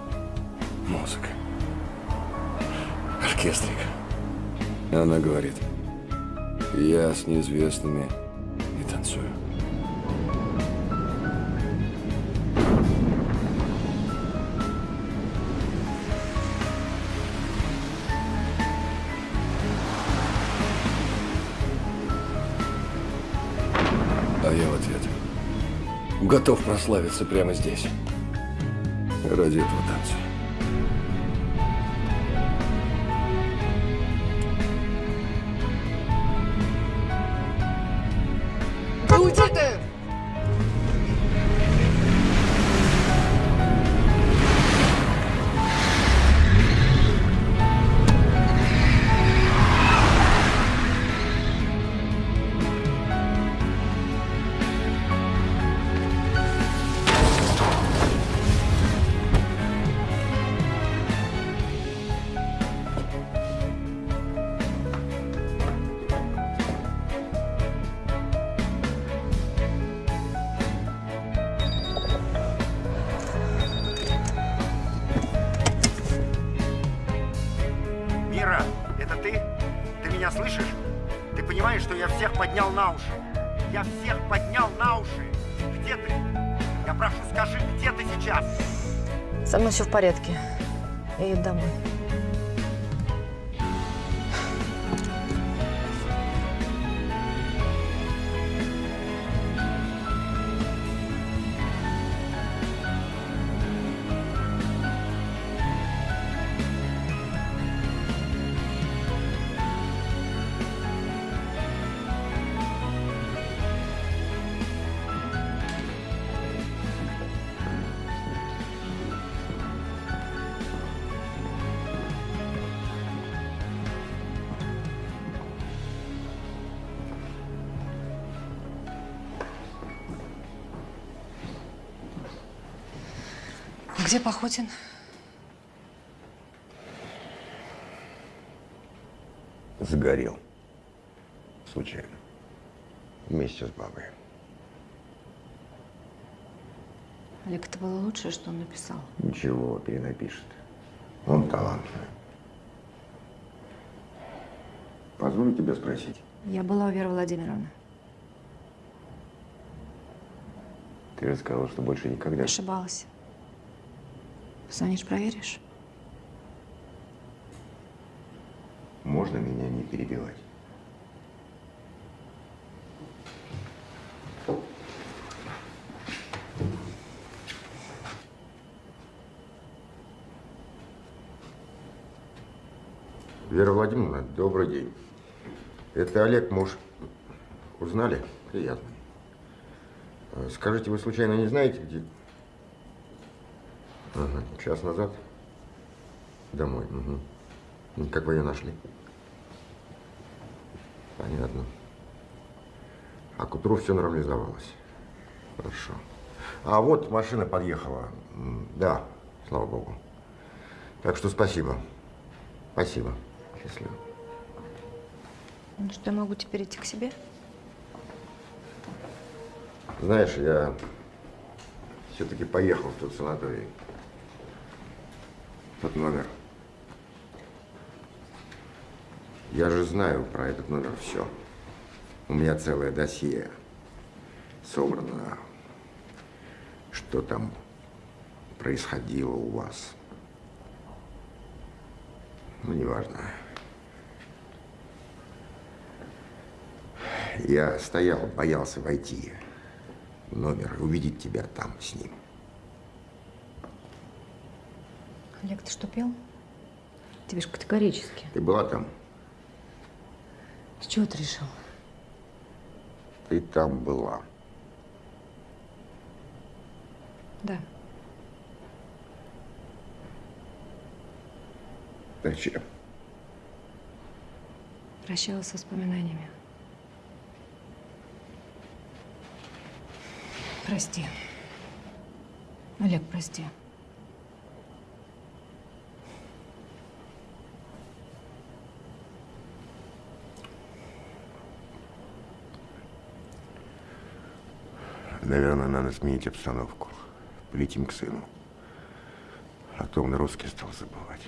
музыка, оркестрик. Она говорит, я с неизвестными готов прославиться прямо здесь. Ради этого танца. Где Пахотин? Загорел. Случайно. Вместе с бабой. Олег, это было лучшее, что он написал. Ничего, перенапишет. Он талантливый. Позволю тебя спросить. Я была у Веры Владимировны. Ты же сказала, что больше никогда. Ошибалась. Позвонишь, проверишь? Можно меня не перебивать? Вера Владимировна, добрый день. Это Олег, муж. Узнали? Приятно. Э, Скажите, вы случайно не знаете, где? Ага, час назад? Домой. Угу. Как вы ее нашли? Понятно. А к утру все нормализовалось. Хорошо. А вот машина подъехала. Да, слава богу. Так что спасибо. Спасибо. Счастливо. Ну что, я могу теперь идти к себе? Знаешь, я все-таки поехал в тот санаторий. Тот номер. Я же знаю про этот номер все. У меня целое досье собрано. Что там происходило у вас? Ну, неважно. Я стоял, боялся войти в номер и увидеть тебя там с ним. Олег, ты что, пел? Тебе же категорически. Ты была там? С чего ты решил? Ты там была. Да. Зачем? Прощалась с воспоминаниями. Прости. Олег, прости. Наверное, надо сменить обстановку. Полетим к сыну. А то он русский стал забывать.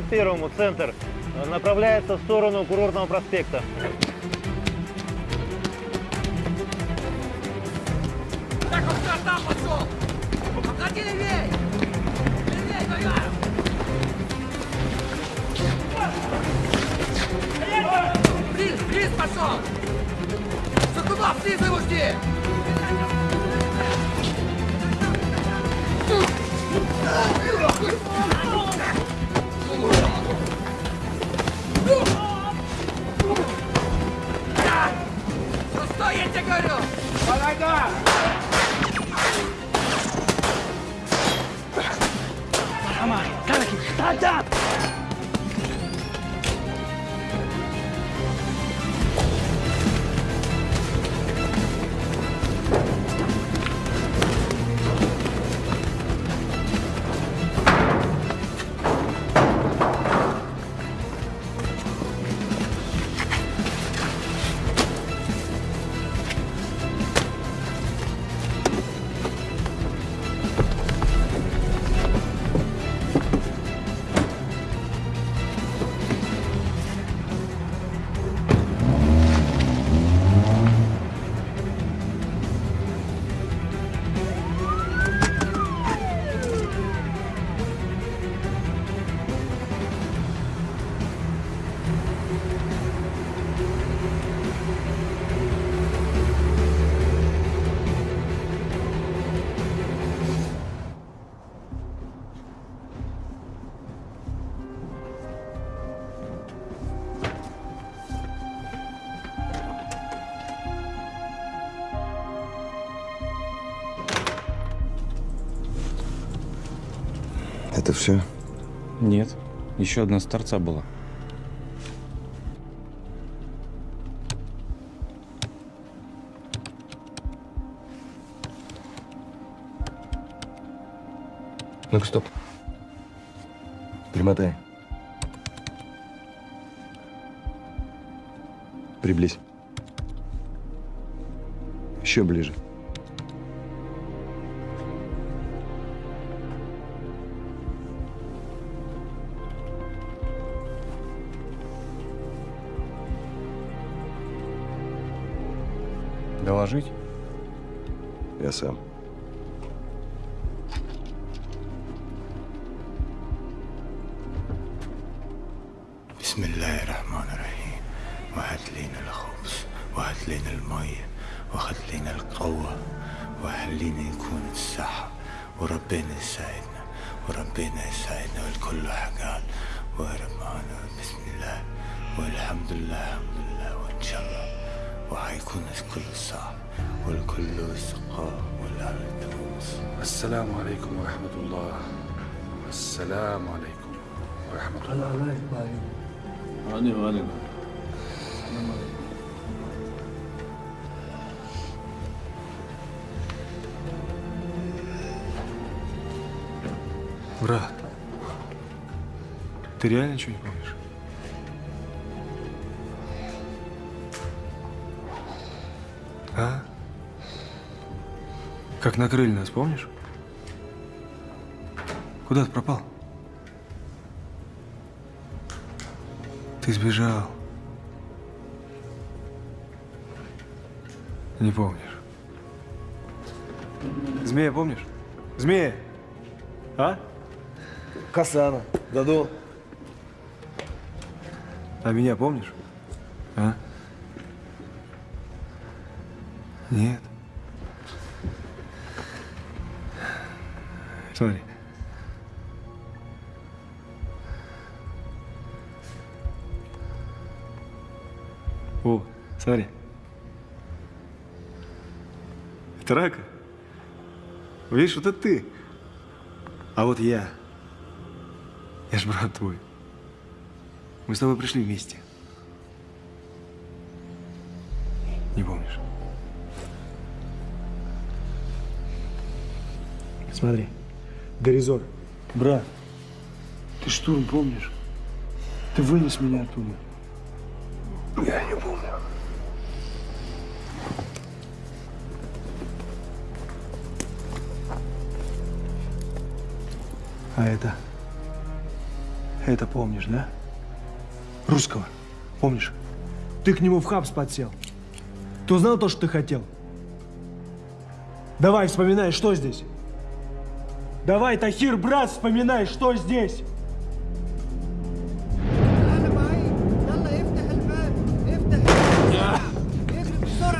241-му, центр. Направляется в сторону курортного проспекта. Все? Нет. Еще одна с торца была. Ну-ка, стоп. Примотай. Приблизь. Еще ближе. وحيكون الكل صعب والكل سقاء والأرض تموس السلام عليكم ورحمة الله السلام عليكم ورحمة الله عليكم عليكم Брат, ты реально ничего не помнишь? Как накрыли нас, помнишь? Куда ты пропал? Ты сбежал. Не помнишь. Змея помнишь? Змея! А? Касана, Даду. А меня помнишь? А? Смотри. О, смотри. Трака? Видишь, вот это ты. А вот я. Я ж брат твой. Мы с тобой пришли вместе. Не помнишь? Смотри. Горизор. Брат, ты штурм помнишь? Ты вынес меня оттуда. Я не помню. А это? Это помнишь, да? Русского. Помнишь? Ты к нему в хабс подсел. Ты узнал то, что ты хотел? Давай, вспоминай, что здесь? Давай, Тахир, брат, вспоминай, что здесь?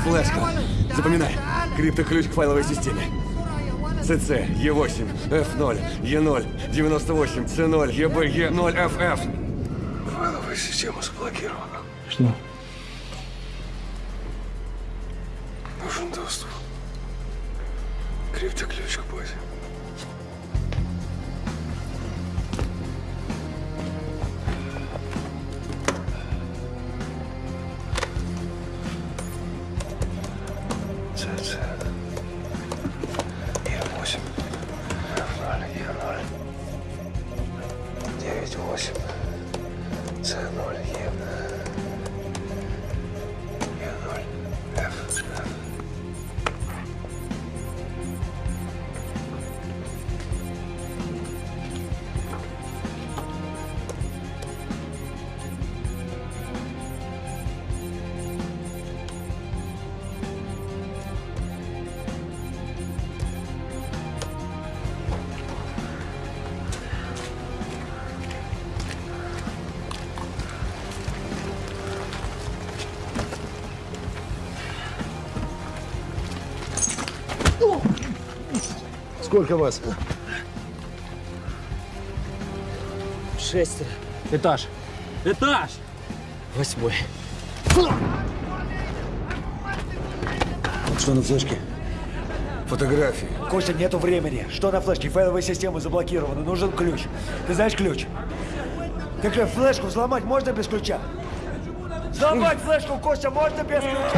Флешка. Запоминай. Криптоключ к файловой системе. ЦЦ, Е8, F0, Е0, 98, С0, ЕБ, Е0, ФФ. Файловая система заблокирована. Что? С0, Е. Сколько вас? Шестеро. Этаж. Этаж! Восьмой. Что на флешке? Фотографии. Костя, нету времени. Что на флешке? Файловая система заблокирована. Нужен ключ. Ты знаешь ключ? Ключ, флешку взломать можно без ключа? Взломать флешку, Костя, можно без ключа?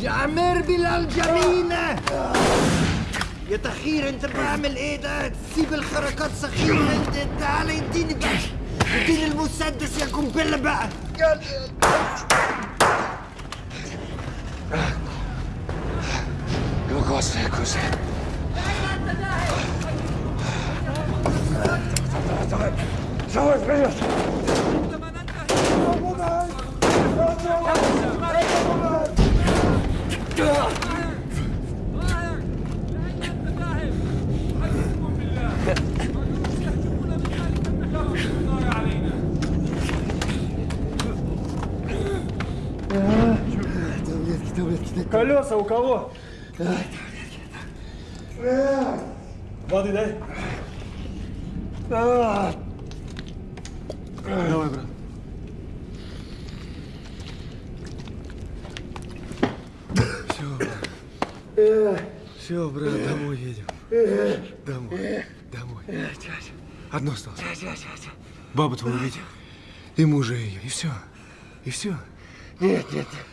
بلال جميلة. يا تخير انت بعمل إيه ده؟ تسيب الحركات سخيفة. انت تعال اديني بقى. اديني المسدس يا قنبلة بقى. Кого? Воды дай. Давай, брат. Все, брат. Все, брат, домой едем. Домой. Домой. Одно осталось. Бабу твою увидел. И мужа ее. И все. И все. Нет, нет, нет.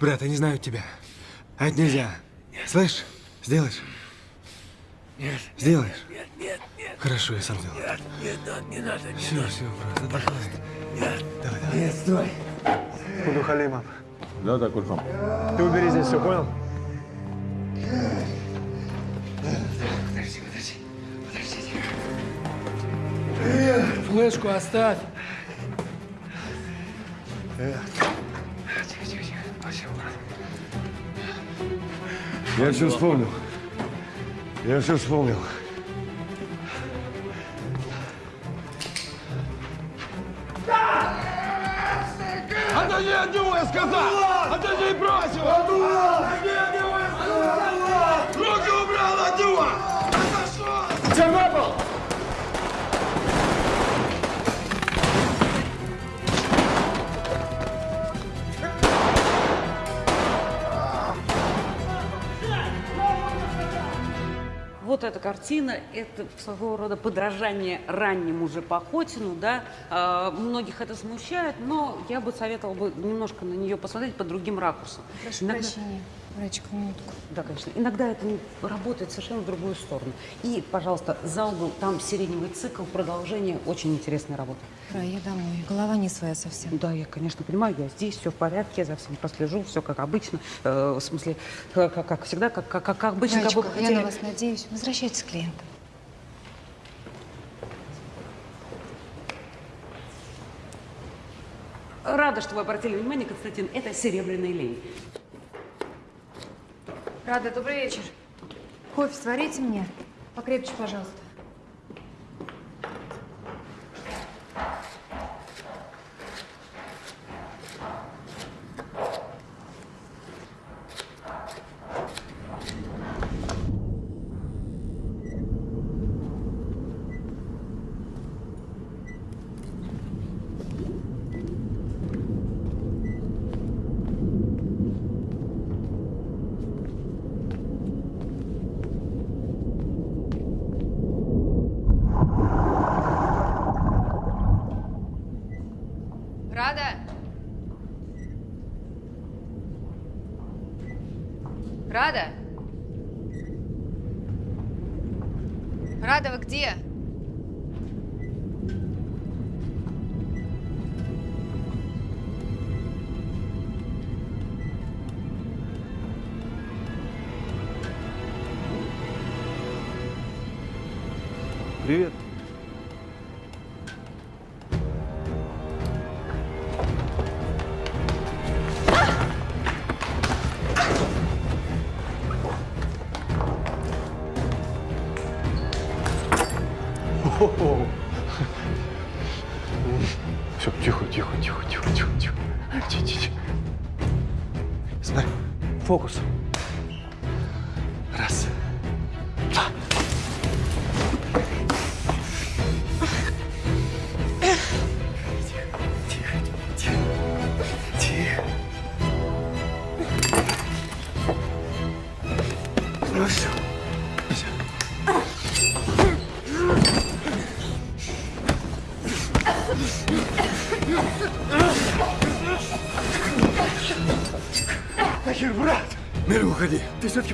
Брат, они знают тебя. А это нельзя. Слышь, сделаешь? Нет. Сделаешь? Нет, нет, нет. Хорошо, я сам сделаю. Нет, нет, надо, не надо, не Все, надо. все, брат, Пожалуйста. Нет. Давай, давай. Нет, стой. Буду халима. Да, так уж. Ты убери здесь все, понял? Подожди, подожди. Подожди. Флешку оставь. Тихо, тихо, тихо. Я все вспомнил. Я все вспомнил. Отойди от него, я сказал! Отойди и брось его! Отойди вот эта картина – это своего рода подражание раннему же Пахотину, да. А, многих это смущает, но я бы советовала бы немножко на нее посмотреть под другим ракурсом. Прошу Иногда- прощения, Рачка, минутку. Да, конечно. Иногда это работает совершенно в другую сторону. И, пожалуйста, за угол, там сиреневый цикл, продолжение, очень интересная работа. Ра, я домой. Голова не своя совсем. Да, я, конечно, понимаю, я здесь, все в порядке, я за всем прослежу, все как обычно. Э, в смысле, э, как, как всегда, как, как, как обычно, как бы вы я хотели. на вас надеюсь. Возвращайтесь к клиентам. Рада, что вы обратили внимание, Константин, это серебряный лень. Рада, добрый вечер. Кофе сварите мне. Покрепче, пожалуйста.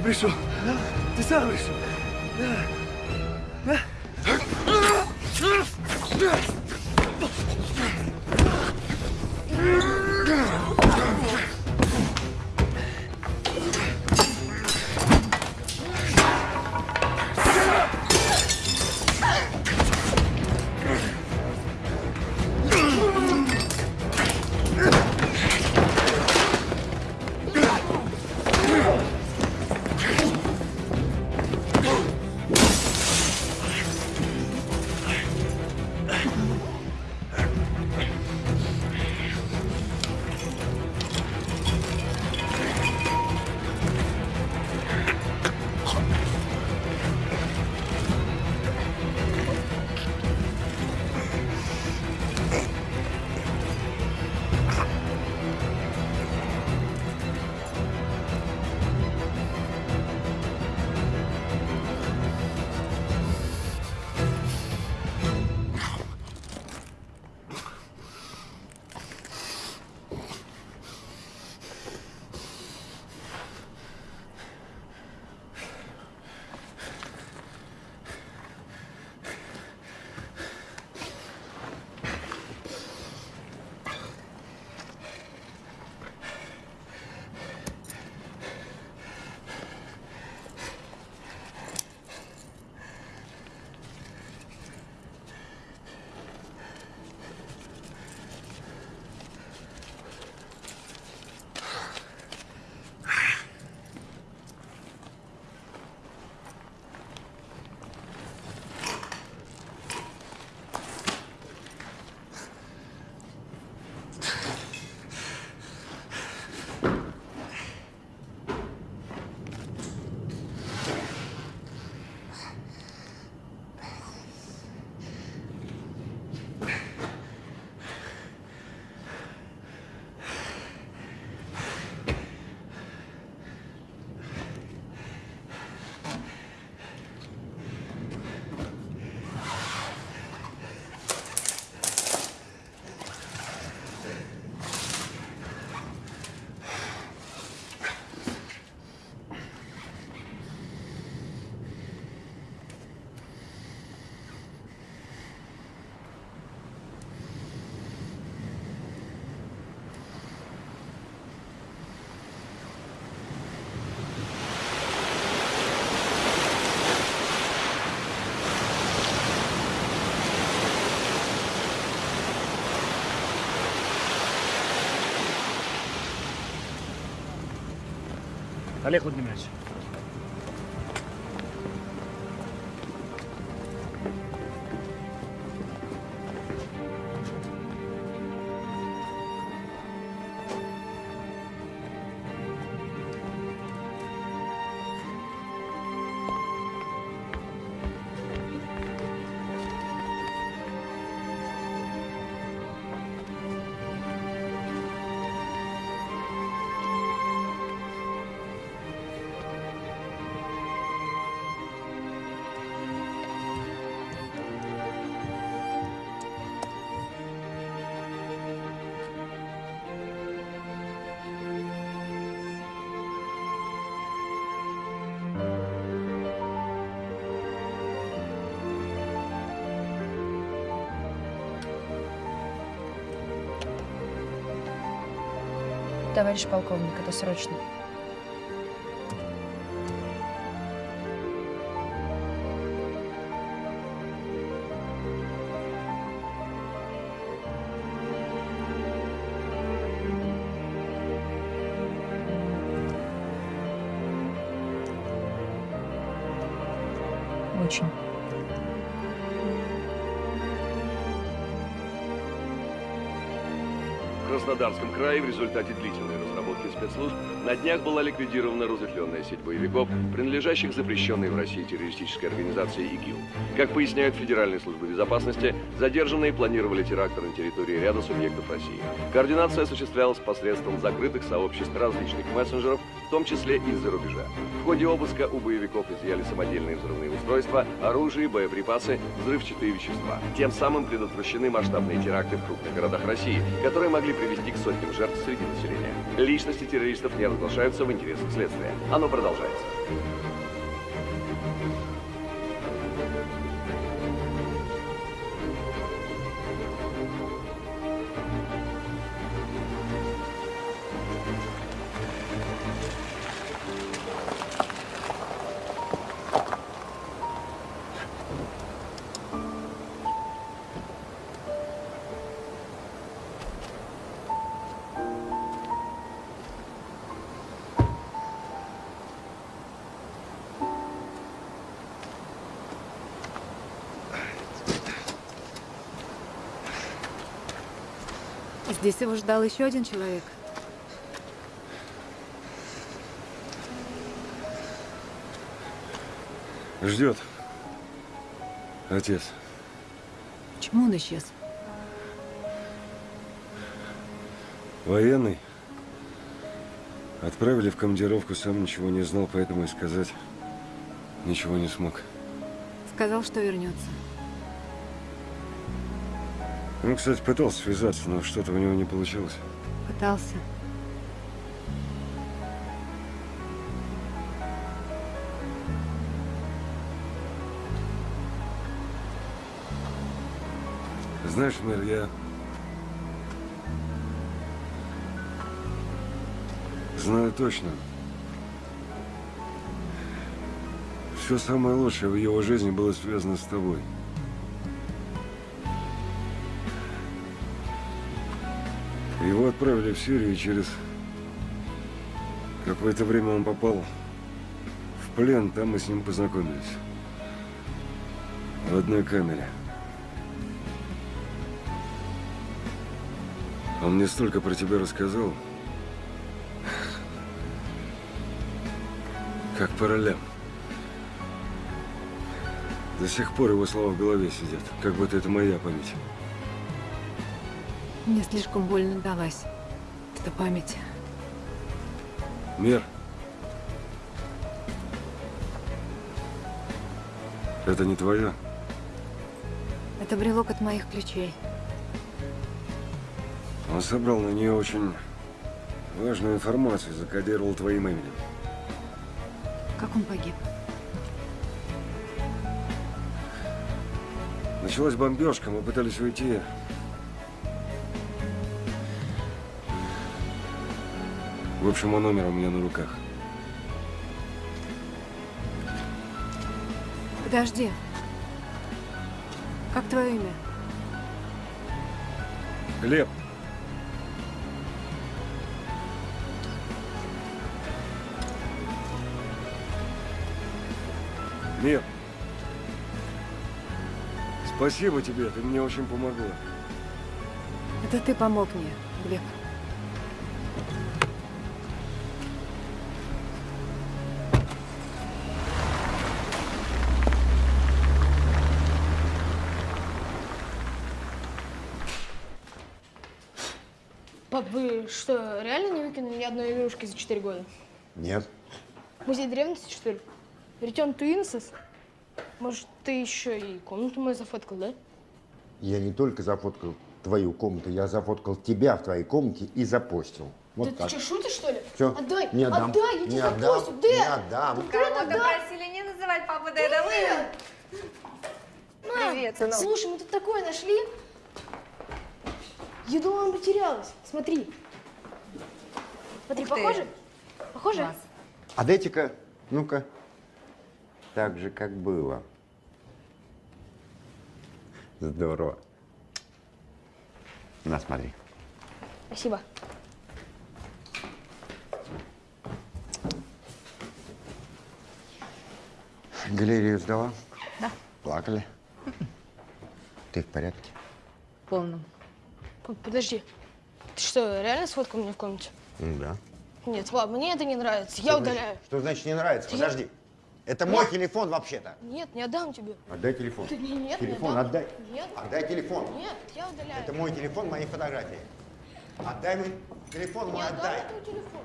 Ты все-таки пришел. Ты сам пришел. Да. Олег Владимирович. Товарищ полковник, это срочно. Очень. Краснодарском крае в результате длительной спецслужб на днях была ликвидирована разветвленная сеть боевиков, принадлежащих запрещенной в России террористической организации ИГИЛ. Как поясняют Федеральные службы безопасности, задержанные планировали теракты на территории ряда субъектов России. Координация осуществлялась посредством закрытых сообществ различных мессенджеров, в том числе из-за рубежа. В ходе обыска у боевиков изъяли самодельные взрывные устройства, оружие, боеприпасы, взрывчатые вещества. Тем самым предотвращены масштабные теракты в крупных городах России, которые могли привести к сотням жертв среди населения. Личности террористов не разглашаются в интересах следствия. Оно продолжается. Здесь его ждал еще один человек. Ждет. Отец. Почему он исчез? Военный. Отправили в командировку, сам ничего не знал, поэтому и сказать ничего не смог. Сказал, что вернется. Он, кстати, пытался связаться, но что-то у него не получилось. Пытался. Знаешь, мэр, я... Знаю точно. Все самое лучшее в его жизни было связано с тобой. Его отправили в Сирию, и через какое-то время он попал в плен. Там мы с ним познакомились. В одной камере. Он мне столько про тебя рассказал. Как по ролям. До сих пор его слова в голове сидят. Как будто это моя память. Мне слишком больно далась эта память. Мир. Это не твое? Это брелок от моих ключей. Он собрал на нее очень важную информацию, закодировал твоим именем. Как он погиб? Началась бомбежка, мы пытались уйти. В общем, он номер у меня на руках. Подожди. Как твое имя? Глеб. Мир. Спасибо тебе, ты мне очень помогла. Это ты помог мне, Глеб. Пап, вы что, реально не выкинули ни одной игрушки за 4 года? Нет. Музей древности, что ли? To Innocence? Может, ты еще и комнату мою зафоткал, да? Я не только зафоткал твою комнату, я зафоткал тебя в твоей комнате и запостил. Вот да так. ты что, шутишь, что ли? Всё, Отдай! не отдам. Отдай, я Не тебе отдам, запостил! не Дэн! отдам. Конкретно Кого-то отдай! просили не называть папу. Мам, Привет, сынок. слушай, мы тут такое нашли. Я думала, она потерялась. Смотри. Смотри, Ух ты. похоже? Похоже? Класс. А дайте-ка, ну-ка, так же, как было. Здорово. На, смотри. Спасибо. Галерею сдала? Да. Плакали? Ты в порядке? Полном. Подожди. Ты что, реально сфоткал меня в комнате? Да. Нет, пап, мне это не нравится. Я Что удаляю. значит- Что значит не нравится? Я- Подожди. Это мой телефон вообще-то. Нет, не отдам тебе. Отдай телефон. Ты- Нет, не Телефон отдам. отдай. Нет. Отдай телефон. Нет, я удаляю. Это мой телефон, мои фотографии. Отдай мой телефон, мой Не отдам отдай. я твой телефон.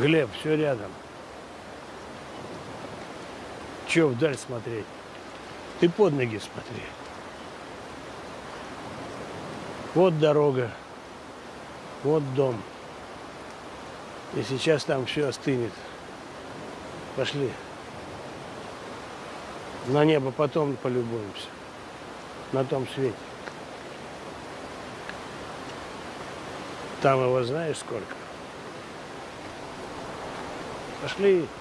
Глеб, все рядом. Че вдаль смотреть? Ты под ноги смотри. Вот дорога, вот дом. И сейчас там все остынет. Пошли. На небо потом полюбуемся. На том свете. Там его знаешь сколько? Пошли.